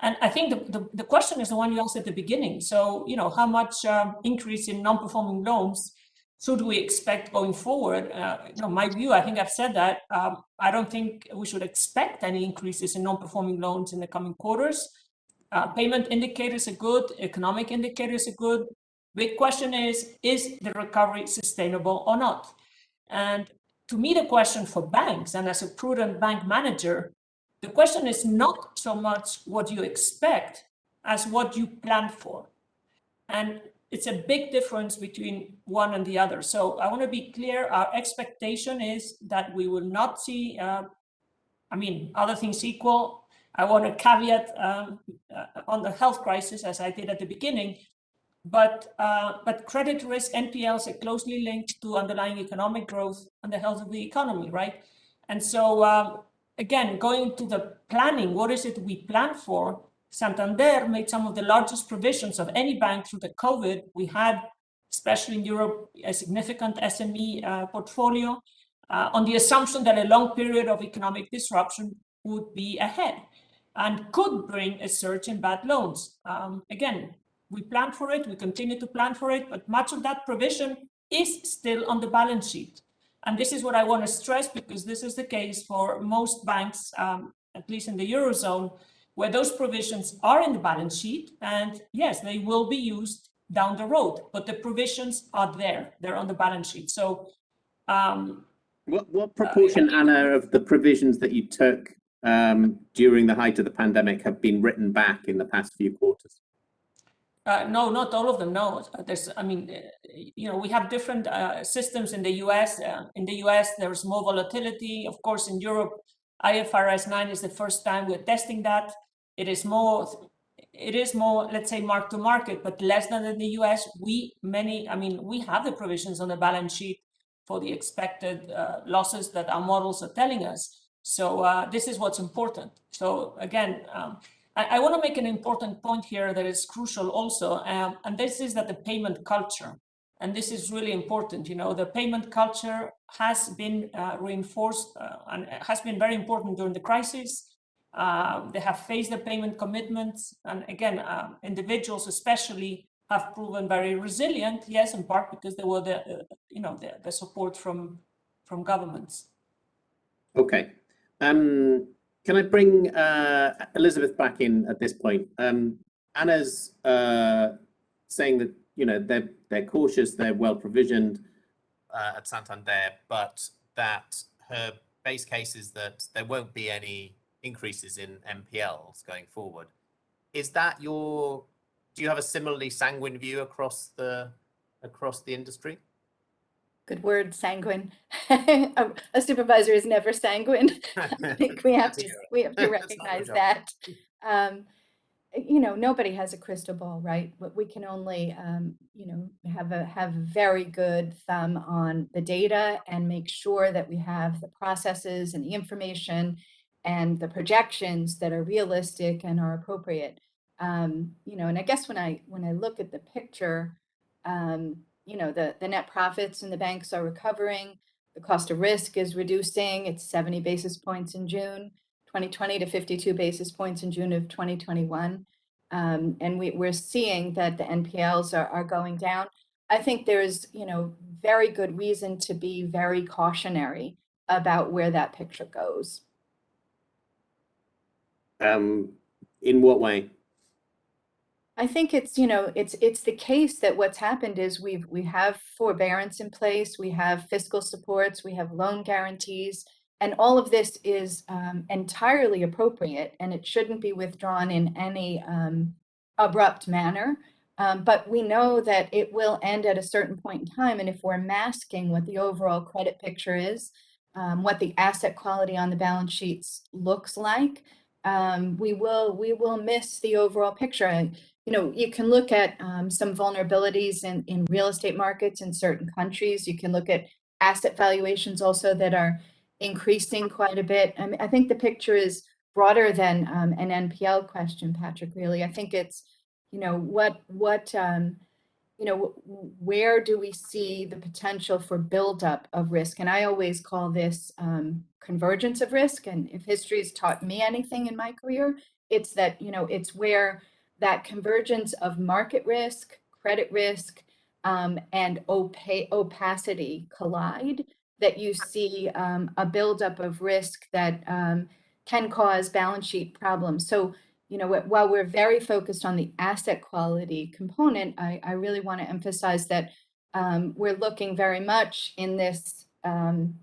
And I think the, the, the question is the one you asked at the beginning. So, you know, how much um, increase in non-performing loans should we expect going forward? Uh, you know, my view, I think I've said that, um, I don't think we should expect any increases in non-performing loans in the coming quarters. Uh, payment indicators are good, economic indicators are good. Big question is, is the recovery sustainable or not? And to me, the question for banks and as a prudent bank manager, the question is not so much what you expect as what you plan for. And it's a big difference between one and the other. So I want to be clear, our expectation is that we will not see, uh, I mean, other things equal. I want to caveat um, uh, on the health crisis, as I did at the beginning, but, uh, but credit risk NPLs are closely linked to underlying economic growth and the health of the economy, right? And so um, again, going to the planning, what is it we plan for? Santander made some of the largest provisions of any bank through the COVID. We had, especially in Europe, a significant SME uh, portfolio uh, on the assumption that a long period of economic disruption would be ahead and could bring a surge in bad loans. Um, again, we plan for it, we continue to plan for it, but much of that provision is still on the balance sheet. And this is what I want to stress because this is the case for most banks, um, at least in the Eurozone, where those provisions are in the balance sheet. And yes, they will be used down the road, but the provisions are there, they're on the balance sheet. So um, what, what proportion, uh, Ana, of the provisions that you took um, during the height of the pandemic have been written back in the past few quarters? Uh, no, not all of them. No, there's. I mean, you know, we have different uh, systems in the U.S. Uh, in the U.S., there's more volatility. Of course, in Europe, IFRS 9 is the first time we're testing that. It is more. It is more, let's say, mark to market, but less than in the U.S. We many. I mean, we have the provisions on the balance sheet for the expected uh, losses that our models are telling us. So uh, this is what's important. So again. Um, I, I want to make an important point here that is crucial also, um, and this is that the payment culture, and this is really important, you know, the payment culture has been uh, reinforced uh, and has been very important during the crisis. Uh, they have faced the payment commitments, and again, um, individuals especially have proven very resilient, yes, in part because there were the, uh, you know, the, the support from, from governments. Okay. Um, can I bring uh, Elizabeth back in at this point? Um, Ana's uh, saying that you know they're they're cautious, they're well provisioned uh, at Santander, but that her base case is that there won't be any increases in NPLs going forward. Is that your? Do you have a similarly sanguine view across the across the industry? good word, sanguine. *laughs* a supervisor is never sanguine. *laughs* I think we have to we have to *laughs* recognize that. Um, you know, nobody has a crystal ball, right? But we can only, um, you know, have a have very good thumb on the data and make sure that we have the processes and the information and the projections that are realistic and are appropriate. Um, you know, and I guess when I when I look at the picture, um, you know, the, the net profits in the banks are recovering. The cost of risk is reducing. It's 70 basis points in June 2020 to 52 basis points in June of 2021. Um, and we, we're seeing that the NPLs are, are going down. I think there's, you know, very good reason to be very cautionary about where that picture goes. Um, in what way? I think it's, you know, it's it's the case that what's happened is we've we have forbearance in place, we have fiscal supports, we have loan guarantees, and all of this is um, entirely appropriate, and it shouldn't be withdrawn in any um, abrupt manner. Um, but we know that it will end at a certain point in time, and if we're masking what the overall credit picture is, um, what the asset quality on the balance sheets looks like, um, we will we will miss the overall picture. And, you know, you can look at um, some vulnerabilities in, in real estate markets in certain countries. You can look at asset valuations also that are increasing quite a bit. I mean, I think the picture is broader than um, an NPL question, Patrick, really. I think it's, you know, what, what, um, you know, where do we see the potential for buildup of risk? And I always call this um, convergence of risk. And if history has taught me anything in my career, it's that, you know, it's where that convergence of market risk, credit risk, um, and opa opacity collide, that you see um, a buildup of risk that um, can cause balance sheet problems. So, you know, while we're very focused on the asset quality component, I, I really want to emphasize that um, we're looking very much in this um,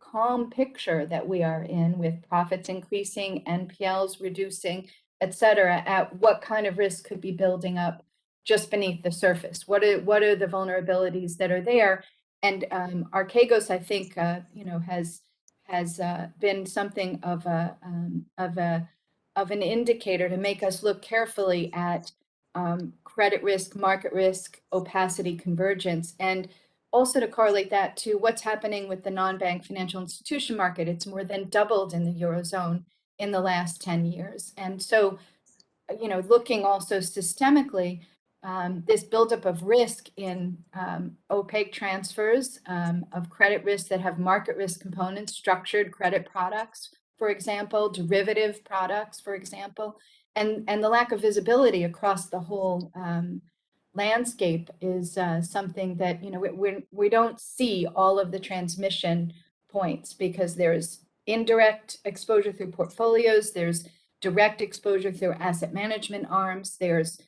calm picture that we are in with profits increasing, NPLs reducing, et cetera, at what kind of risk could be building up just beneath the surface. What are what are the vulnerabilities that are there? And um, Archegos, I think, uh, you know, has has uh, been something of a um, of a of an indicator to make us look carefully at um, credit risk, market risk, opacity, convergence, and also to correlate that to what's happening with the non-bank financial institution market. It's more than doubled in the Eurozone in the last 10 years. And so, you know, looking also systemically, um, this buildup of risk in um, opaque transfers um, of credit risk that have market risk components, structured credit products, for example, derivative products, for example, and, and the lack of visibility across the whole um, landscape is uh, something that, you know, we, we, we don't see all of the transmission points because there's indirect exposure through portfolios, there's direct exposure through asset management arms, there's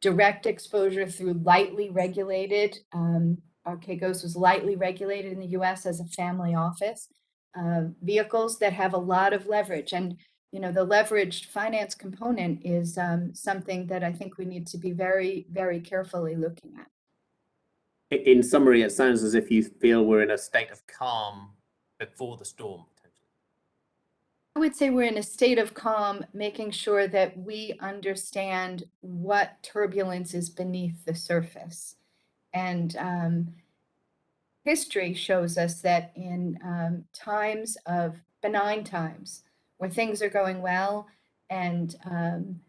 direct exposure through lightly regulated, um, Archegos was lightly regulated in the US as a family office, uh, vehicles that have a lot of leverage. And, you know, the leveraged finance component is um, something that I think we need to be very, very carefully looking at. In summary, it sounds as if you feel we're in a state of calm before the storm. I would say we're in a state of calm, making sure that we understand what turbulence is beneath the surface. And um, history shows us that in um, times of benign times, where things are going well and um,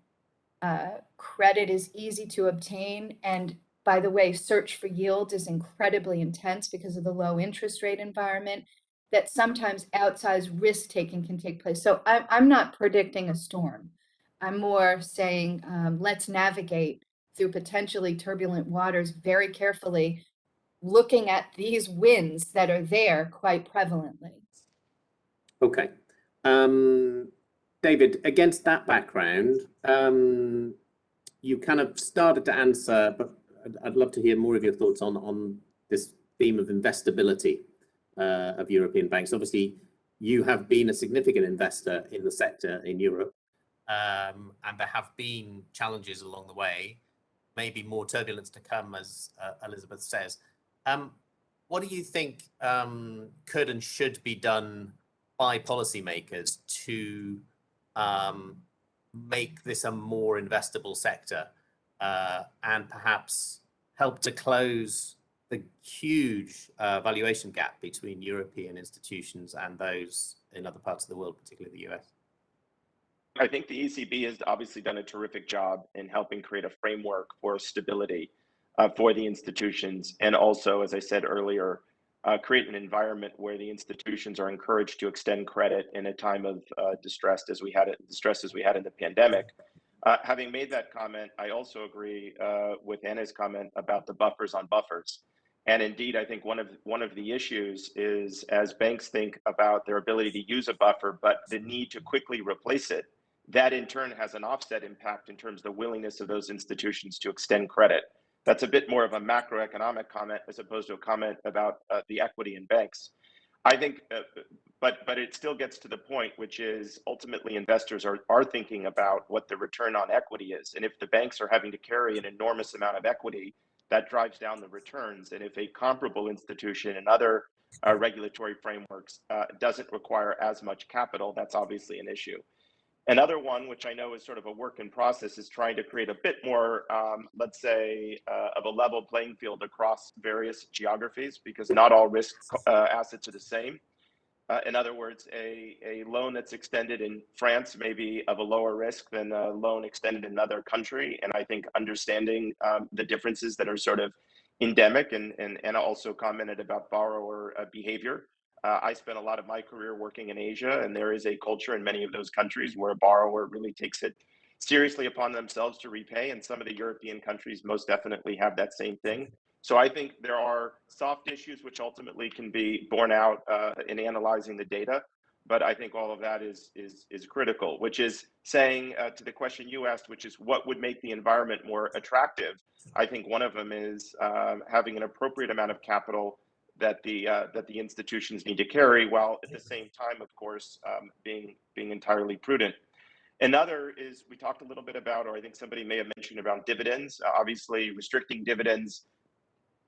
uh, credit is easy to obtain, and by the way, search for yield is incredibly intense because of the low interest rate environment that sometimes outsized risk taking can take place. So I'm, I'm not predicting a storm. I'm more saying um, let's navigate through potentially turbulent waters very carefully, looking at these winds that are there quite prevalently. Okay. Um, David, against that background, um, you kind of started to answer, but I'd, I'd love to hear more of your thoughts on, on this theme of investability of European banks. Obviously, you have been a significant investor in the sector in Europe. Um, and there have been challenges along the way, maybe more turbulence to come, as uh, Elizabeth says. Um, what do you think um, could and should be done by policymakers to um, make this a more investable sector uh, and perhaps help to close the huge uh, valuation gap between European institutions and those in other parts of the world, particularly the US? I think the ECB has obviously done a terrific job in helping create a framework for stability uh, for the institutions. And also, as I said earlier, uh, create an environment where the institutions are encouraged to extend credit in a time of uh, distress as we had it, distress as we had in the pandemic. Uh, having made that comment, I also agree uh, with Ana's comment about the buffers on buffers. And indeed, I think one of one of the issues is as banks think about their ability to use a buffer, but the need to quickly replace it, that in turn has an offset impact in terms of the willingness of those institutions to extend credit. That's a bit more of a macroeconomic comment as opposed to a comment about uh, the equity in banks. I think, uh, but but it still gets to the point, which is ultimately investors are are thinking about what the return on equity is, and if the banks are having to carry an enormous amount of equity that drives down the returns. And if a comparable institution and other uh, regulatory frameworks uh, doesn't require as much capital, that's obviously an issue. Another one, which I know is sort of a work in process, is trying to create a bit more, um, let's say, uh, of a level playing field across various geographies because not all risk uh, assets are the same. Uh, in other words, a, a loan that's extended in France may be of a lower risk than a loan extended in another country. And I think understanding um, the differences that are sort of endemic and, and Ana also commented about borrower uh, behavior. Uh, I spent a lot of my career working in Asia, and there is a culture in many of those countries where a borrower really takes it seriously upon themselves to repay. And some of the European countries most definitely have that same thing. So I think there are soft issues which ultimately can be borne out uh, in analyzing the data. But I think all of that is is is critical, which is saying uh, to the question you asked, which is what would make the environment more attractive. I think one of them is um, having an appropriate amount of capital that the uh, that the institutions need to carry, while at the same time, of course, um, being being entirely prudent. Another is we talked a little bit about, or I think somebody may have mentioned about dividends. Uh, obviously, restricting dividends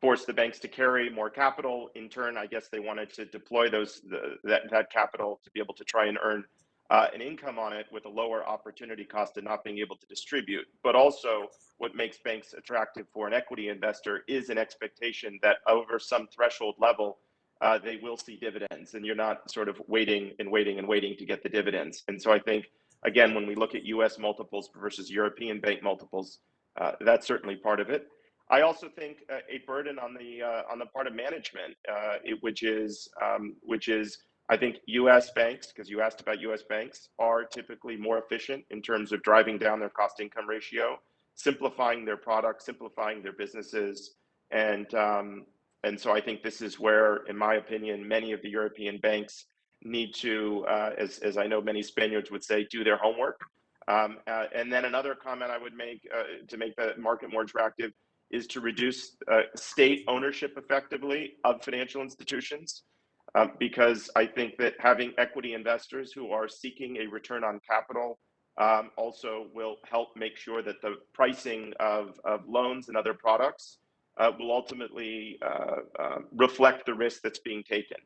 force the banks to carry more capital. In turn, I guess they wanted to deploy those the, that that capital to be able to try and earn uh, an income on it with a lower opportunity cost and not being able to distribute. But also, what makes banks attractive for an equity investor is an expectation that over some threshold level, uh, they will see dividends, and you're not sort of waiting and waiting and waiting to get the dividends. And so I think again, when we look at U.S. multiples versus European bank multiples, uh, that's certainly part of it. I also think uh, a burden on the uh, on the part of management, uh, it, which is um, which is I think U.S. banks, because you asked about U.S. banks, are typically more efficient in terms of driving down their cost income ratio, simplifying their products, simplifying their businesses, and um, and so I think this is where, in my opinion, many of the European banks need to, uh, as as I know many Spaniards would say, do their homework. Um, uh, and then another comment I would make uh, to make the market more attractive is to reduce uh, state ownership effectively of financial institutions. Um, because I think that having equity investors who are seeking a return on capital um, also will help make sure that the pricing of, of loans and other products uh, will ultimately uh, uh, reflect the risk that's being taken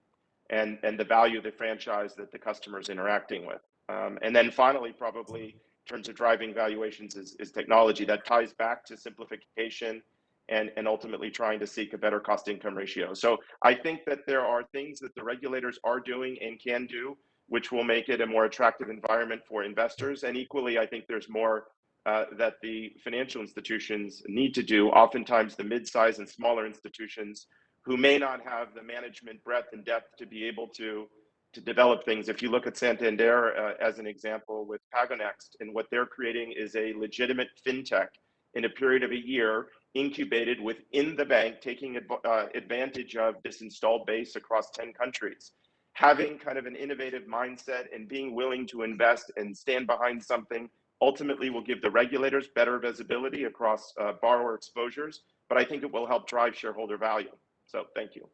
and, and the value of the franchise that the customer is interacting with. Um, and then finally, probably in terms of driving valuations is, is technology that ties back to simplification and, and ultimately trying to seek a better cost income ratio. So I think that there are things that the regulators are doing and can do, which will make it a more attractive environment for investors. And equally, I think there's more uh, that the financial institutions need to do. Oftentimes, the mid-size and smaller institutions who may not have the management breadth and depth to be able to to develop things. If you look at Santander uh, as an example with PagoNxt, and what they're creating is a legitimate fintech in a period of a year incubated within the bank, taking uh, advantage of this installed base across 10 countries. Having kind of an innovative mindset and being willing to invest and stand behind something ultimately will give the regulators better visibility across uh, borrower exposures, but I think it will help drive shareholder value. So thank you.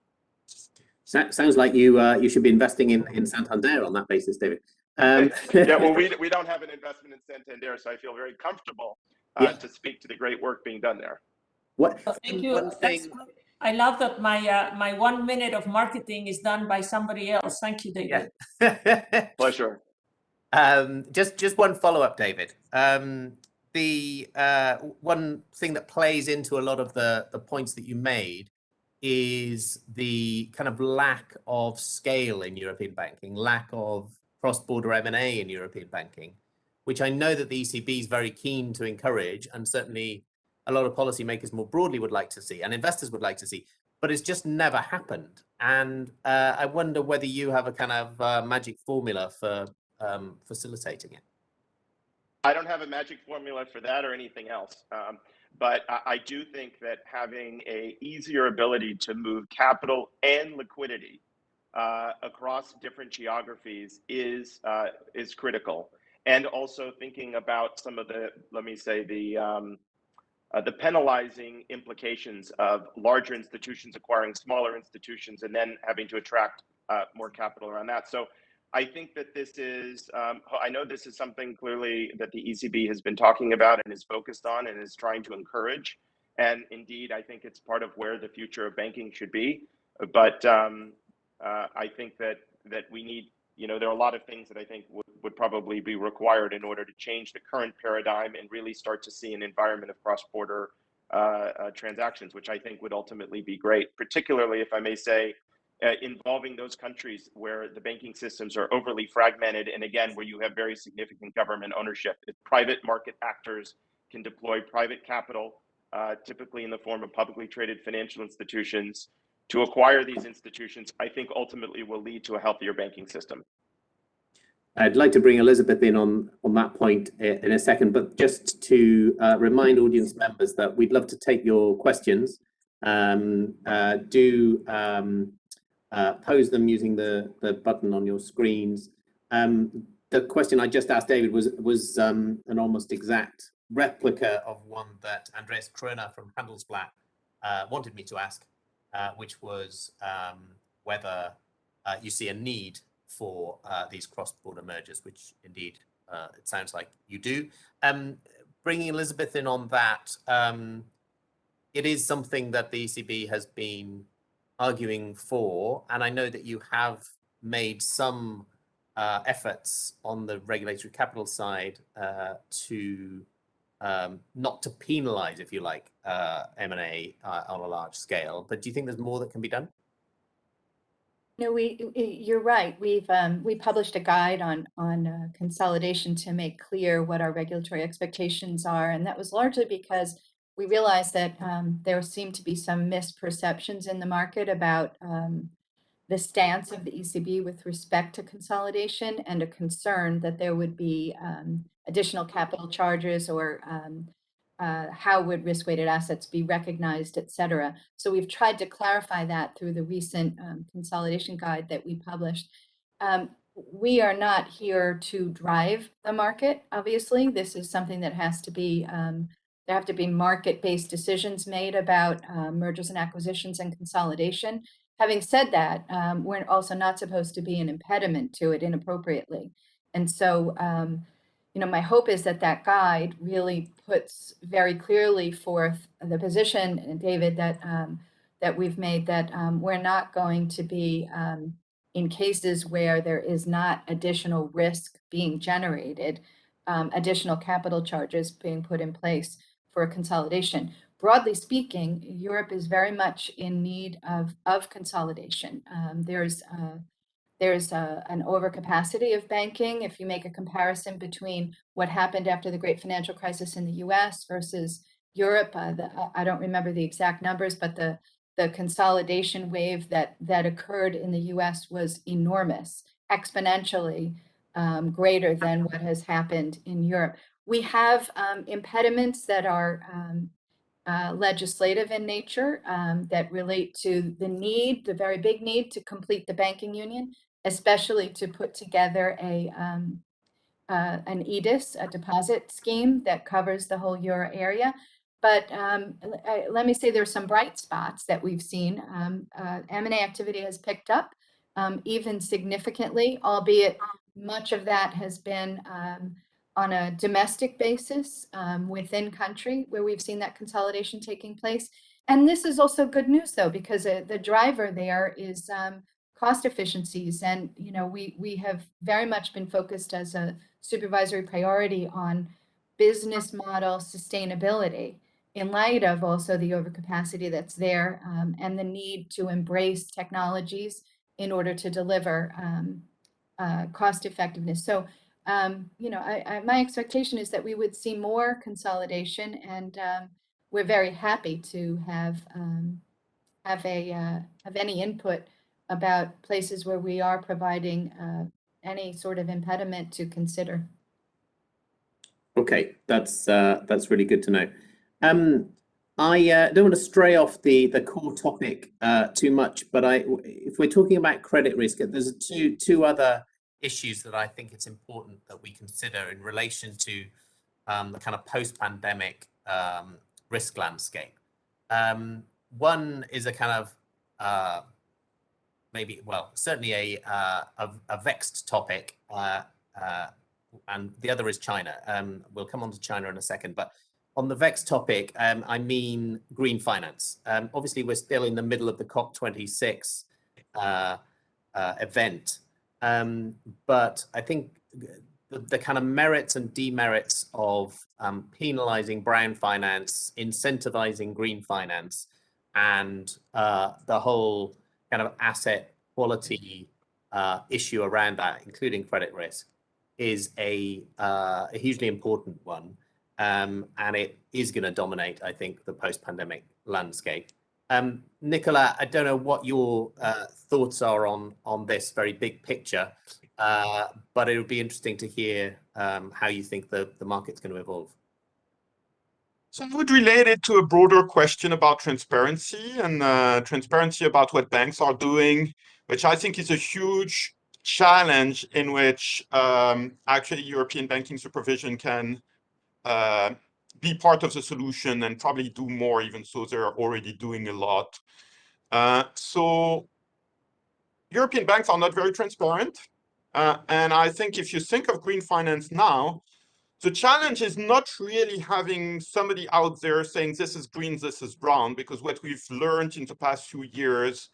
sounds like you uh, you should be investing in, in Santander on that basis, David. Um, *laughs* yeah, well, we, *laughs* we don't have an investment in Santander, so I feel very comfortable uh, yeah. to speak to the great work being done there. What? thank you. Thing... I love that my uh, my one minute of marketing is done by somebody else. Thank you, David. Yeah. *laughs* Pleasure. Um, just just one follow up, David. Um, the uh, one thing that plays into a lot of the the points that you made is the kind of lack of scale in European banking, lack of cross-border M&A in European banking, which I know that the ECB is very keen to encourage and certainly a lot of policymakers more broadly would like to see and investors would like to see, but it's just never happened. And uh, I wonder whether you have a kind of uh, magic formula for um, facilitating it. I don't have a magic formula for that or anything else. Um, but I, do think that having a easier ability to move capital and liquidity uh, across different geographies is uh, is critical. And also thinking about some of the, let me say, the um, uh, the penalizing implications of larger institutions acquiring smaller institutions and then having to attract uh, more capital around that. So I think that this is, um, I know this is something clearly that the ECB has been talking about and is focused on and is trying to encourage. And indeed, I think it's part of where the future of banking should be. But um, uh, I think that that we need you know, there are a lot of things that I think would, would probably be required in order to change the current paradigm and really start to see an environment of cross-border uh, uh, transactions, which I think would ultimately be great, particularly if I may say, uh, involving those countries where the banking systems are overly fragmented and again, where you have very significant government ownership. If private market actors can deploy private capital, uh, typically in the form of publicly traded financial institutions, to acquire these institutions, I think ultimately will lead to a healthier banking system. I'd like to bring Elizabeth in on, on that point in a second, but just to uh, remind audience members that we'd love to take your questions. Um, uh, do um, uh, pose them using the, the button on your screens. Um, the question I just asked David was, was um, an almost exact replica of one that Andreas Kroner from Handelsblatt uh, wanted me to ask, uh, which was um, whether uh, you see a need for uh, these cross-border mergers, which indeed uh, it sounds like you do. Um, bringing Elizabeth in on that, um, it is something that the ECB has been arguing for, and I know that you have made some uh, efforts on the regulatory capital side uh, to um, not to penalize, if you like, uh, M&A uh, on a large scale. But do you think there's more that can be done? No, we, you're right. We've, um, we published a guide on, on uh, consolidation to make clear what our regulatory expectations are. And that was largely because we realized that um, there seemed to be some misperceptions in the market about um, the stance of the ECB with respect to consolidation and a concern that there would be um, additional capital charges or um, uh, how would risk-weighted assets be recognized, et cetera. So we've tried to clarify that through the recent um, consolidation guide that we published. Um, we are not here to drive the market, obviously. This is something that has to be um, there have to be market-based decisions made about uh, mergers and acquisitions and consolidation. Having said that, um, we're also not supposed to be an impediment to it inappropriately. And so, um, you know, my hope is that that guide really puts very clearly forth the position, David, that um, that we've made that um, we're not going to be um, in cases where there is not additional risk being generated, um, additional capital charges being put in place for consolidation. Broadly speaking, Europe is very much in need of, of consolidation. Um, there's uh, there's a, an overcapacity of banking. If you make a comparison between what happened after the great financial crisis in the US versus Europe, uh, the, I don't remember the exact numbers, but the, the consolidation wave that, that occurred in the US was enormous, exponentially um, greater than what has happened in Europe. We have um, impediments that are um, uh, legislative in nature um, that relate to the need, the very big need to complete the banking union, especially to put together a um, uh, an EDIS, a deposit scheme that covers the whole euro area. But um, I, let me say there's some bright spots that we've seen. Um, uh, M&A activity has picked up um, even significantly, albeit much of that has been um, on a domestic basis um, within country where we've seen that consolidation taking place. And this is also good news though, because uh, the driver there is um, cost efficiencies. And, you know, we, we have very much been focused as a supervisory priority on business model sustainability in light of also the overcapacity that's there um, and the need to embrace technologies in order to deliver um, uh, cost effectiveness. So um, you know, I, I, my expectation is that we would see more consolidation, and um, we're very happy to have um, have a uh, have any input about places where we are providing uh, any sort of impediment to consider. Okay, that's uh, that's really good to know. Um, I uh, don't want to stray off the the core topic uh, too much, but I, if we're talking about credit risk, there's two two other issues that I think it's important that we consider in relation to um, the kind of post-pandemic um, risk landscape. Um, one is a kind of uh, maybe, well, certainly a, uh, a, a, vexed topic, uh, uh and the other is China. Um, we'll come on to China in a second, but on the vexed topic, um, I mean green finance. Um, obviously, we're still in the middle of the COP26 uh, uh, event, Um, but I think the, the, kind of merits and demerits of um, penalizing brown finance, incentivizing green finance, and uh, the whole kind of asset quality uh, issue around that, including credit risk, is a, uh, a hugely important one. Um, and it is going to dominate, I think, the post-pandemic landscape. Um, Nicolas, I don't know what your uh, thoughts are on, on this very big picture, uh, but it would be interesting to hear um, how you think the, the market's going to evolve. So I would relate it to a broader question about transparency and uh, transparency about what banks are doing, which I think is a huge challenge in which um, actually European banking supervision can uh, be part of the solution and probably do more, even so they're already doing a lot. Uh, so European banks are not very transparent. Uh, and I think if you think of green finance now, the challenge is not really having somebody out there saying this is green, this is brown, because what we've learned in the past few years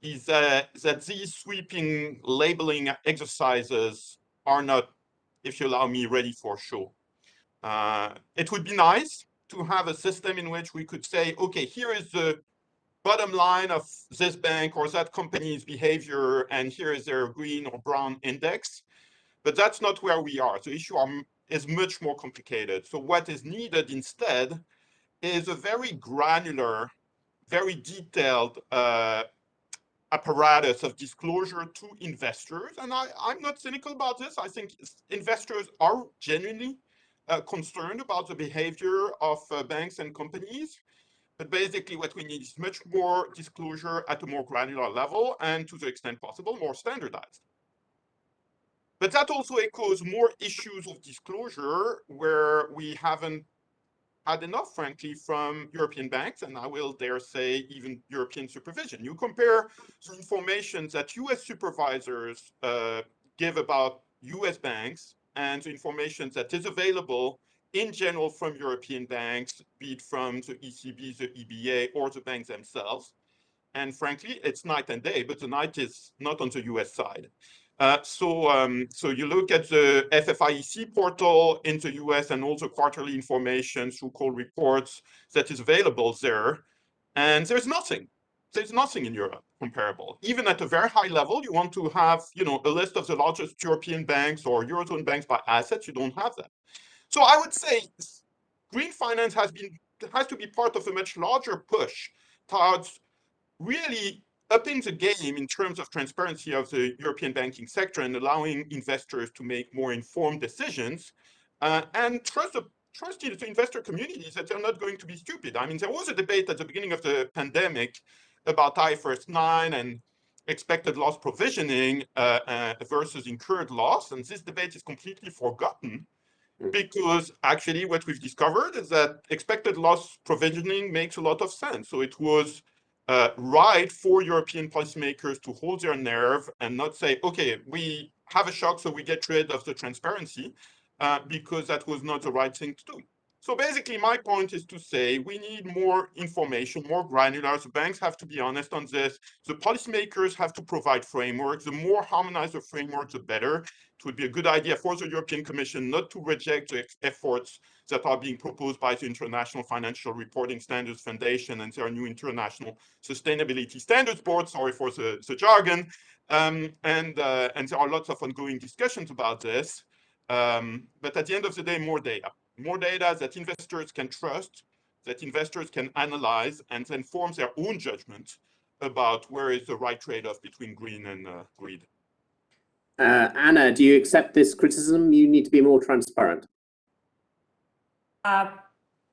is that, that these sweeping labeling exercises are not, if you allow me, ready for show. Uh, it would be nice to have a system in which we could say, okay, here is the bottom line of this bank or that company's behavior, and here is their green or brown index. But that's not where we are. The issue are, is much more complicated. So what is needed instead is a very granular, very detailed uh, apparatus of disclosure to investors. And I, I'm not cynical about this. I think investors are genuinely uh, concerned about the behavior of uh, banks and companies. But basically what we need is much more disclosure at a more granular level and to the extent possible, more standardized. But that also echoes more issues of disclosure where we haven't had enough, frankly, from European banks, and I will dare say even European supervision. You compare the information that US supervisors uh, give about US banks and the information that is available in general from European banks, be it from the ECB, the EBA, or the banks themselves. And frankly, it's night and day, but the night is not on the US side. Uh, so, um, so you look at the FFIEC portal in the US and also quarterly information through call reports that is available there, and there's nothing. There's nothing in Europe comparable. Even at a very high level, you want to have, you know, a list of the largest European banks or Eurozone banks by assets, you don't have that. So I would say green finance has been has to be part of a much larger push towards really upping the game in terms of transparency of the European banking sector and allowing investors to make more informed decisions uh, and trust the trust the investor communities that they're not going to be stupid. I mean, there was a debate at the beginning of the pandemic about IFRS 9 and expected loss provisioning uh, uh, versus incurred loss, and this debate is completely forgotten Mm. because actually what we've discovered is that expected loss provisioning makes a lot of sense. So it was uh, right for European policymakers to hold their nerve and not say, okay, we have a shock, so we get rid of the transparency, uh, because that was not the right thing to do. So basically, my point is to say we need more information, more granular. The banks have to be honest on this. The policymakers have to provide frameworks. The more harmonized the framework, the better. It would be a good idea for the European Commission not to reject the efforts that are being proposed by the International Financial Reporting Standards Foundation and their new International Sustainability Standards Board. Sorry for the, the jargon. Um, and, uh, and there are lots of ongoing discussions about this. Um, but at the end of the day, more data more data that investors can trust, that investors can analyze and then form their own judgment about where is the right trade-off between green and uh, greed. Uh, Ana, do you accept this criticism? You need to be more transparent. Uh,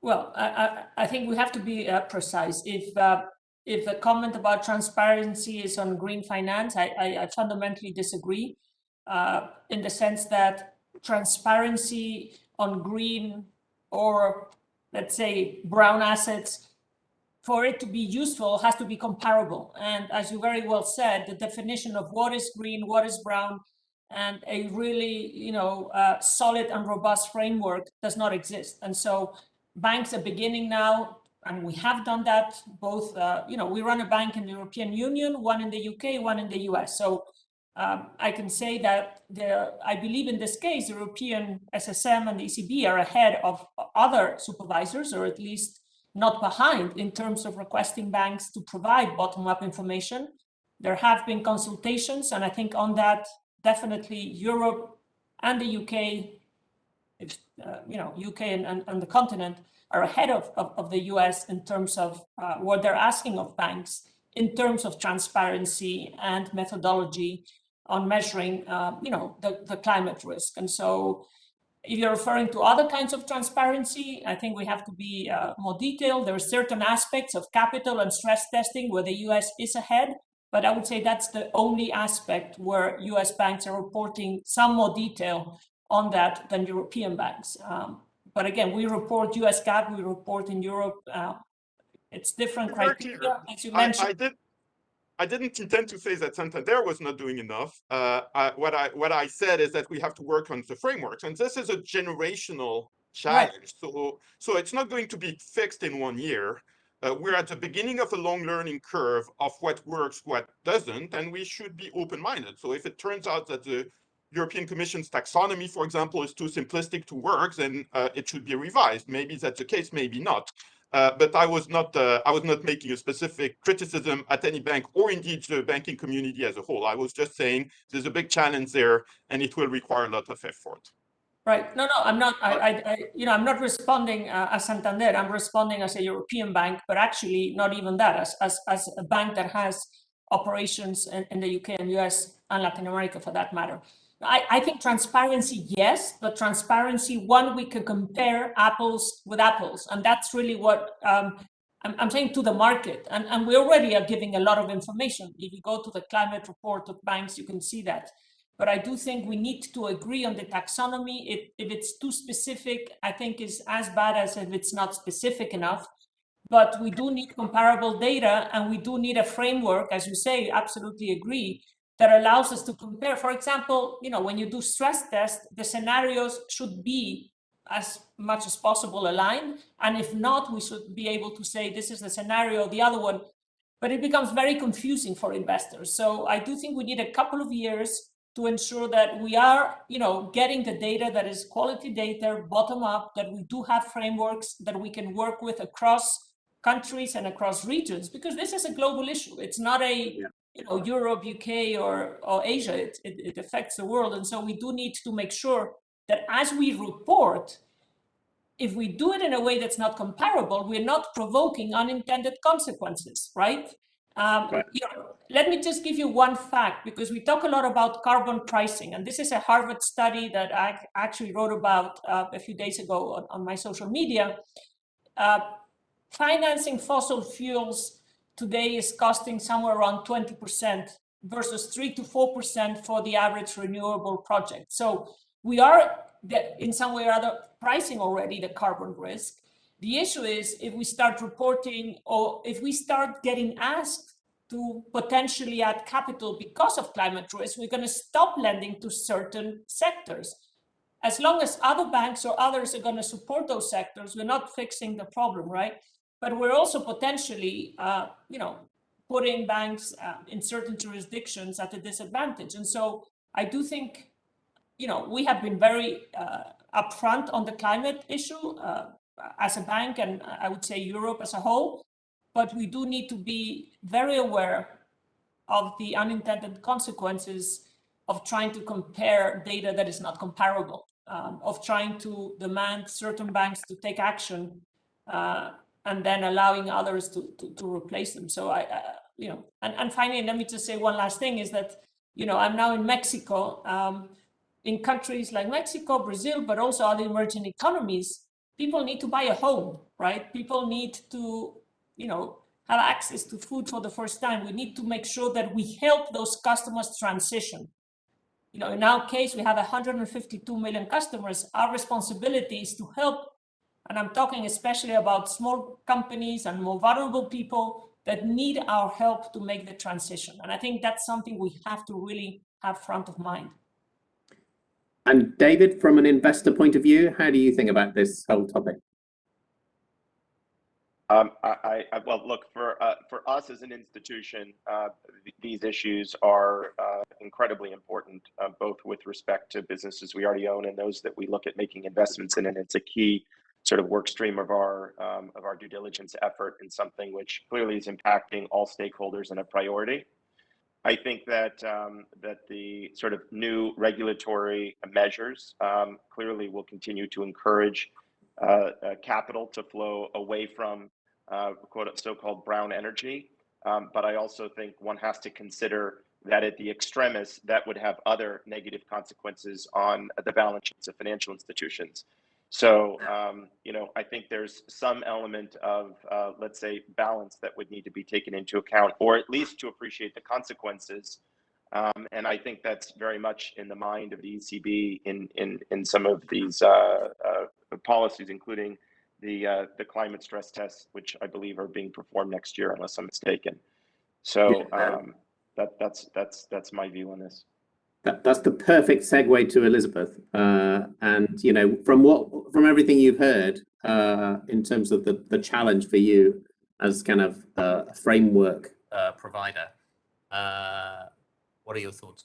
well, I, I, I, think we have to be uh, precise. If uh, if the comment about transparency is on green finance, I, I, I fundamentally disagree uh, in the sense that transparency on green or let's say brown assets, for it to be useful has to be comparable. And as you very well said, the definition of what is green, what is brown, and a really, you know, uh, solid and robust framework does not exist. And so banks are beginning now, and we have done that both, uh, you know, we run a bank in the European Union, one in the UK, one in the US. So um, I can say that the, I believe in this case, the European SSM and the ECB are ahead of other supervisors, or at least not behind in terms of requesting banks to provide bottom-up information. There have been consultations, and I think on that, definitely Europe and the UK, if, uh, you know, UK and, and, and, the continent are ahead of, of, of the US in terms of uh, what they're asking of banks in terms of transparency and methodology on measuring, uh, you know, the, the climate risk. And so if you're referring to other kinds of transparency, I think we have to be uh, more detailed. There are certain aspects of capital and stress testing where the US is ahead, but I would say that's the only aspect where US banks are reporting some more detail on that than European banks. Um, but again, we report US GAAP, we report in Europe. Uh, it's different criteria, as you mentioned. I, I did I didn't intend to say that Santander was not doing enough. Uh, I, what I what I said is that we have to work on the frameworks, and this is a generational challenge. Right. So so it's not going to be fixed in one year. Uh, we're at the beginning of a long learning curve of what works, what doesn't, and we should be open-minded. So if it turns out that the European Commission's taxonomy, for example, is too simplistic to work, then uh, it should be revised. Maybe that's the case, maybe not. Uh, but I was not uh, I was not making a specific criticism at any bank or indeed the banking community as a whole. I was just saying there's a big challenge there and it will require a lot of effort. Right. No, no, I'm not. I, I, I you know, I'm not responding uh, as Santander. I'm responding as a European bank, but actually not even that. As as as a bank that has operations in, in the UK and US and Latin America, for that matter. I, I think transparency, yes, but transparency, one, we can compare apples with apples. And that's really what um, I'm, I'm, saying to the market. And, and we already are giving a lot of information. If you go to the climate report of banks, you can see that. But I do think we need to agree on the taxonomy. If, if it's too specific, I think is as bad as if it's not specific enough. But we do need comparable data and we do need a framework, as you say, absolutely agree, that allows us to compare. For example, you know, when you do stress tests, the scenarios should be as much as possible aligned. And if not, we should be able to say this is the scenario, the other one. But it becomes very confusing for investors. So I do think we need a couple of years to ensure that we are, you know, getting the data that is quality data, bottom up, that we do have frameworks that we can work with across countries and across regions, because this is a global issue. It's not a yeah you know, Europe, UK, or, or Asia, it, it, it affects the world. And so we do need to make sure that as we report, if we do it in a way that's not comparable, we're not provoking unintended consequences, right? Um, right. You know, let me just give you one fact, because we talk a lot about carbon pricing, and this is a Harvard study that I actually wrote about uh, a few days ago on, on my social media. Uh, financing fossil fuels today is costing somewhere around 20% versus 3 to 4% for the average renewable project. So we are in some way or other pricing already the carbon risk. The issue is if we start reporting or if we start getting asked to potentially add capital because of climate risk, we're going to stop lending to certain sectors. As long as other banks or others are going to support those sectors, we're not fixing the problem, right? But we're also potentially, uh, you know, putting banks uh, in certain jurisdictions at a disadvantage. And so I do think, you know, we have been very uh, upfront on the climate issue uh, as a bank, and I would say Europe as a whole, but we do need to be very aware of the unintended consequences of trying to compare data that is not comparable, um, of trying to demand certain banks to take action uh, and then allowing others to, to, to replace them. So I, you know, and, and finally, let me just say one last thing is that, you know, I'm now in Mexico, um, in countries like Mexico, Brazil, but also other emerging economies, people need to buy a home, right? People need to, you know, have access to food for the first time. We need to make sure that we help those customers transition. You know, in our case, we have 152 million customers. Our responsibility is to help and I'm talking especially about small companies and more vulnerable people that need our help to make the transition. And I think that's something we have to really have front of mind. And David, from an investor point of view, how do you think about this whole topic? Um, I, I, well, look for uh, for us as an institution, uh, th these issues are uh, incredibly important, uh, both with respect to businesses we already own and those that we look at making investments in, and it's a key sort of work stream of our um, of our due diligence effort and something which clearly is impacting all stakeholders and a priority. I think that um, that the sort of new regulatory measures um, clearly will continue to encourage uh, uh, capital to flow away from uh, quote so-called brown energy. Um, but I also think one has to consider that at the extremis, that would have other negative consequences on the balance sheets of financial institutions. So, um, you know, I think there's some element of, uh, let's say, balance that would need to be taken into account, or at least to appreciate the consequences. Um, and I think that's very much in the mind of the ECB in in in some of these uh, uh, policies, including the uh, the climate stress tests, which I believe are being performed next year, unless I'm mistaken. So um, that that's that's that's my view on this. That, that's the perfect segue to Elizabeth. Uh, and you know, from what from everything you've heard uh, in terms of the the challenge for you as kind of a framework uh, provider, uh, what are your thoughts?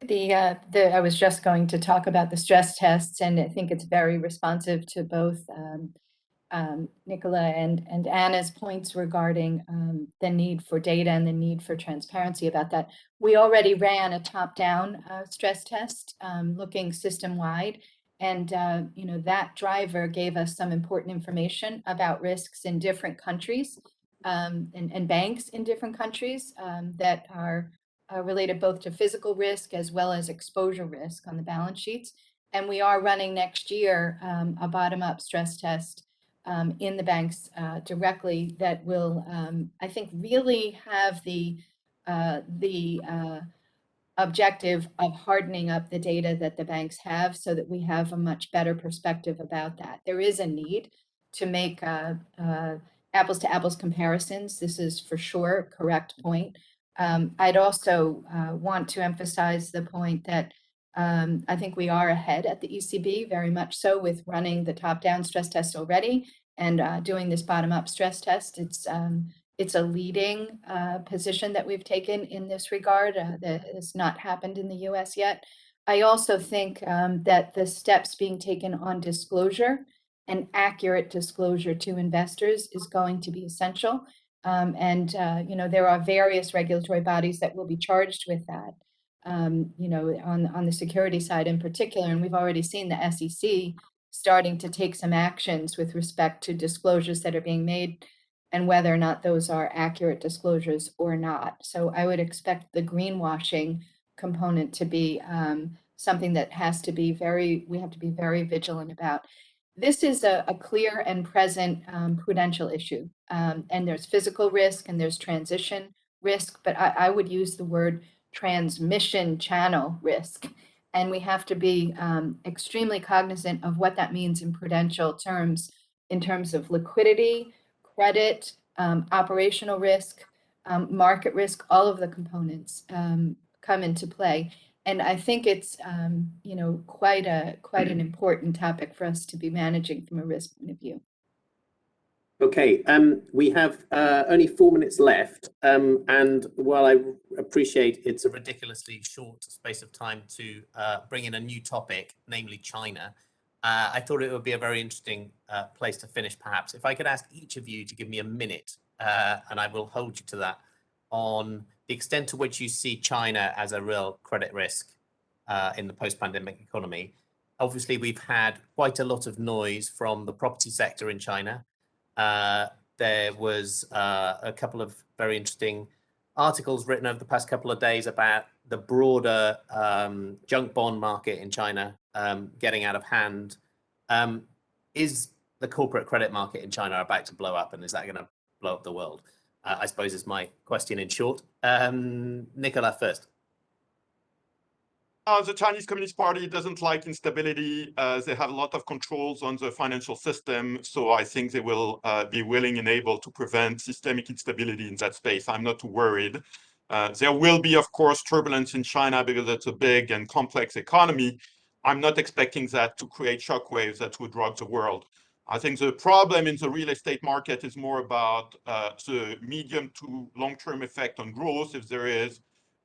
The, uh, the, I was just going to talk about the stress tests, and I think it's very responsive to both um, um, Nicolas and, and Ana's points regarding um, the need for data and the need for transparency about that. We already ran a top-down uh, stress test um, looking system-wide, and uh, you know that driver gave us some important information about risks in different countries um, and, and banks in different countries um, that are uh, related both to physical risk as well as exposure risk on the balance sheets. And we are running next year um, a bottom-up stress test um, in the banks uh, directly that will, um, I think, really have the uh, the uh, objective of hardening up the data that the banks have so that we have a much better perspective about that. There is a need to make uh, uh, apples to apples comparisons. This is for sure correct point. Um, I'd also uh, want to emphasize the point that um, I think we are ahead at the ECB, very much so, with running the top-down stress test already and uh, doing this bottom-up stress test. It's um, it's a leading uh, position that we've taken in this regard uh, that has not happened in the U.S. yet. I also think um, that the steps being taken on disclosure and accurate disclosure to investors is going to be essential. Um, and, uh, you know, there are various regulatory bodies that will be charged with that, um, you know, on, on the security side in particular. And we've already seen the SEC starting to take some actions with respect to disclosures that are being made and whether or not those are accurate disclosures or not. So I would expect the greenwashing component to be um, something that has to be very, we have to be very vigilant about. This is a, a clear and present um, prudential issue. Um, and there's physical risk and there's transition risk, but I, I, would use the word transmission channel risk. And we have to be um, extremely cognizant of what that means in prudential terms, in terms of liquidity, credit, um, operational risk, um, market risk, all of the components um, come into play. And I think it's, um, you know, quite a quite an *clears throat* important topic for us to be managing from a risk point of view. Okay, um, we have uh, only four minutes left, um, and while I appreciate it's a ridiculously short space of time to uh, bring in a new topic, namely China, uh, I thought it would be a very interesting uh, place to finish, perhaps. If I could ask each of you to give me a minute, uh, and I will hold you to that, on the extent to which you see China as a real credit risk uh, in the post-pandemic economy. Obviously, we've had quite a lot of noise from the property sector in China uh, there was uh, a couple of very interesting articles written over the past couple of days about the broader um, junk bond market in China um, getting out of hand. Um, is the corporate credit market in China about to blow up and is that going to blow up the world? Uh, I suppose is my question in short. Um, Nicolas first. Uh, the Chinese Communist Party doesn't like instability. Uh, they have a lot of controls on the financial system. So I think they will uh, be willing and able to prevent systemic instability in that space. I'm not too worried. Uh, there will be, of course, turbulence in China because it's a big and complex economy. I'm not expecting that to create shockwaves that would rock the world. I think the problem in the real estate market is more about uh, the medium to long-term effect on growth. If there is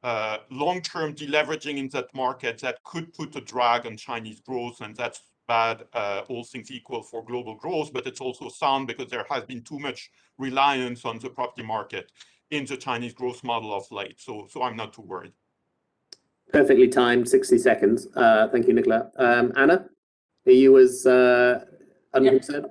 uh, long-term deleveraging in that market, that could put a drag on Chinese growth, and that's bad, uh, all things equal for global growth, but it's also sound because there has been too much reliance on the property market in the Chinese growth model of late. So, so I'm not too worried. Perfectly timed, 60 seconds. Uh, thank you, Nicolas. Um, Ana, are you as uh, unconcerned?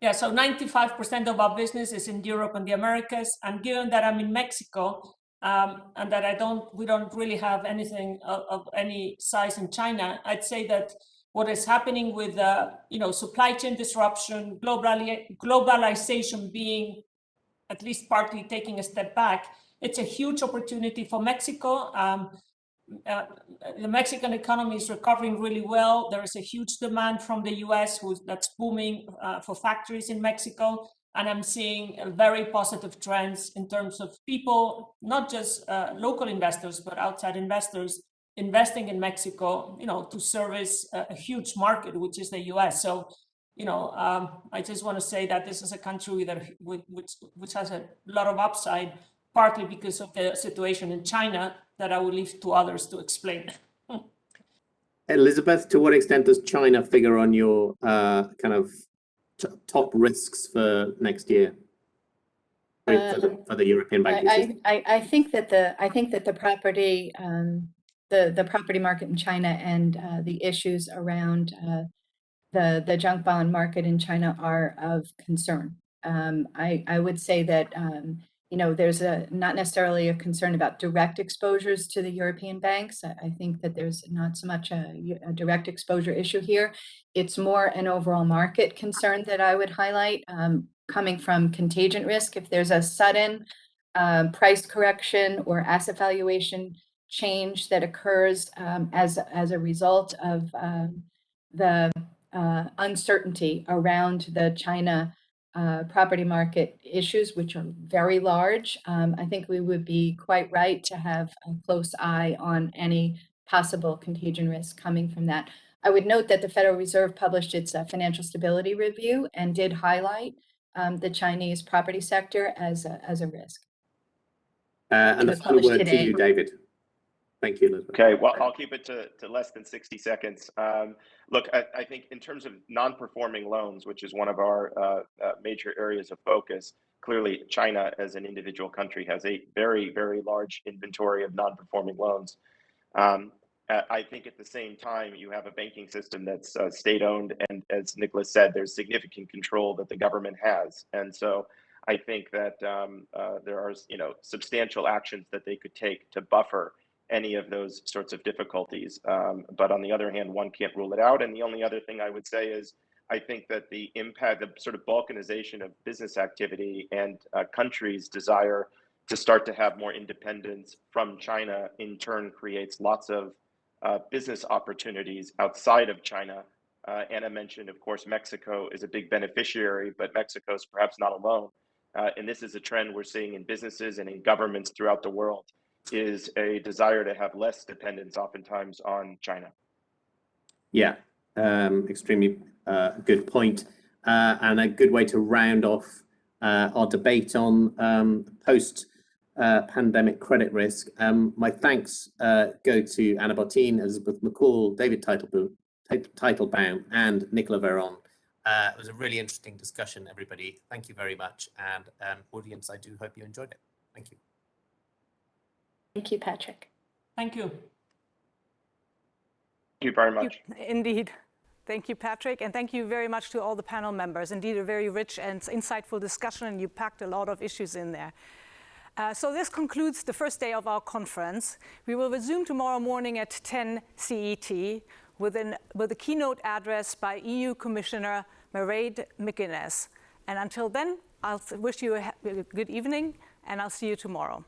Yeah. yeah, so 95% of our business is in Europe and the Americas. And given that I'm in Mexico, um, and that I don't, we don't really have anything of, of, any size in China, I'd say that what is happening with, uh, you know, supply chain disruption, globali globalization being at least partly taking a step back, it's a huge opportunity for Mexico. Um, uh, the Mexican economy is recovering really well. There is a huge demand from the US that's booming uh, for factories in Mexico. And I'm seeing very positive trends in terms of people, not just uh, local investors, but outside investors investing in Mexico, you know, to service a, a huge market, which is the US. So, you know, um, I just want to say that this is a country that which, which has a lot of upside, partly because of the situation in China that I will leave to others to explain. *laughs* Elizabeth, to what extent does China figure on your uh, kind of top risks for next year? For, the, um, for the, European banking I, system? I, I think that the I think that the property um, the the property market in China and uh, the issues around uh, the the junk bond market in China are of concern. Um, I I would say that um, you know there's a not necessarily a concern about direct exposures to the European banks. I, I think that there's not so much a, a, direct exposure issue here. It's more an overall market concern that I would highlight um, coming from contagion risk. If there's a sudden uh, price correction or asset valuation change that occurs um, as, as a result of um, the uh, uncertainty around the China uh, property market issues, which are very large. Um, I think we would be quite right to have a close eye on any possible contagion risk coming from that. I would note that the Federal Reserve published its uh, financial stability review and did highlight um, the Chinese property sector as a, as a risk. Uh, and the final word today. to you, David. Thank you, Elizabeth. Okay, well, I'll keep it to, to less than 60 seconds. Um, look, I, I, think in terms of non-performing loans, which is one of our uh, uh, major areas of focus, clearly China as an individual country has a very, very large inventory of non-performing loans. Um, I think at the same time, you have a banking system that's uh, state-owned, and as Nicolas said, there's significant control that the government has. And so I think that um, uh, there are, you know, substantial actions that they could take to buffer any of those sorts of difficulties. Um, but on the other hand, one can't rule it out. And the only other thing I would say is I think that the impact, the sort of balkanization of business activity and uh, countries' desire to start to have more independence from China in turn creates lots of uh, business opportunities outside of China. Uh, Ana mentioned, of course, Mexico is a big beneficiary, but Mexico is perhaps not alone. Uh, and this is a trend we're seeing in businesses and in governments throughout the world is a desire to have less dependence oftentimes on China. Yeah, um, extremely uh, good point. Uh, and a good way to round off uh, our debate on um, post uh, pandemic credit risk. Um, my thanks uh, go to Ana Botín, Elizabeth McCaul, David Teitelbaum, and Nicolas Véron. Uh, it was a really interesting discussion, everybody. Thank you very much. And um, audience, I do hope you enjoyed it. Thank you. Thank you, Patrick. Thank you. Thank you very much. Indeed. Thank you, Patrick, and thank you very much to all the panel members. Indeed, a very rich and insightful discussion, and you packed a lot of issues in there. Uh, so this concludes the first day of our conference. We will resume tomorrow morning at 10 CET with, an, with a keynote address by EU Commissioner Mairead McGuinness. And until then, I'll wish you a good evening, and I'll see you tomorrow.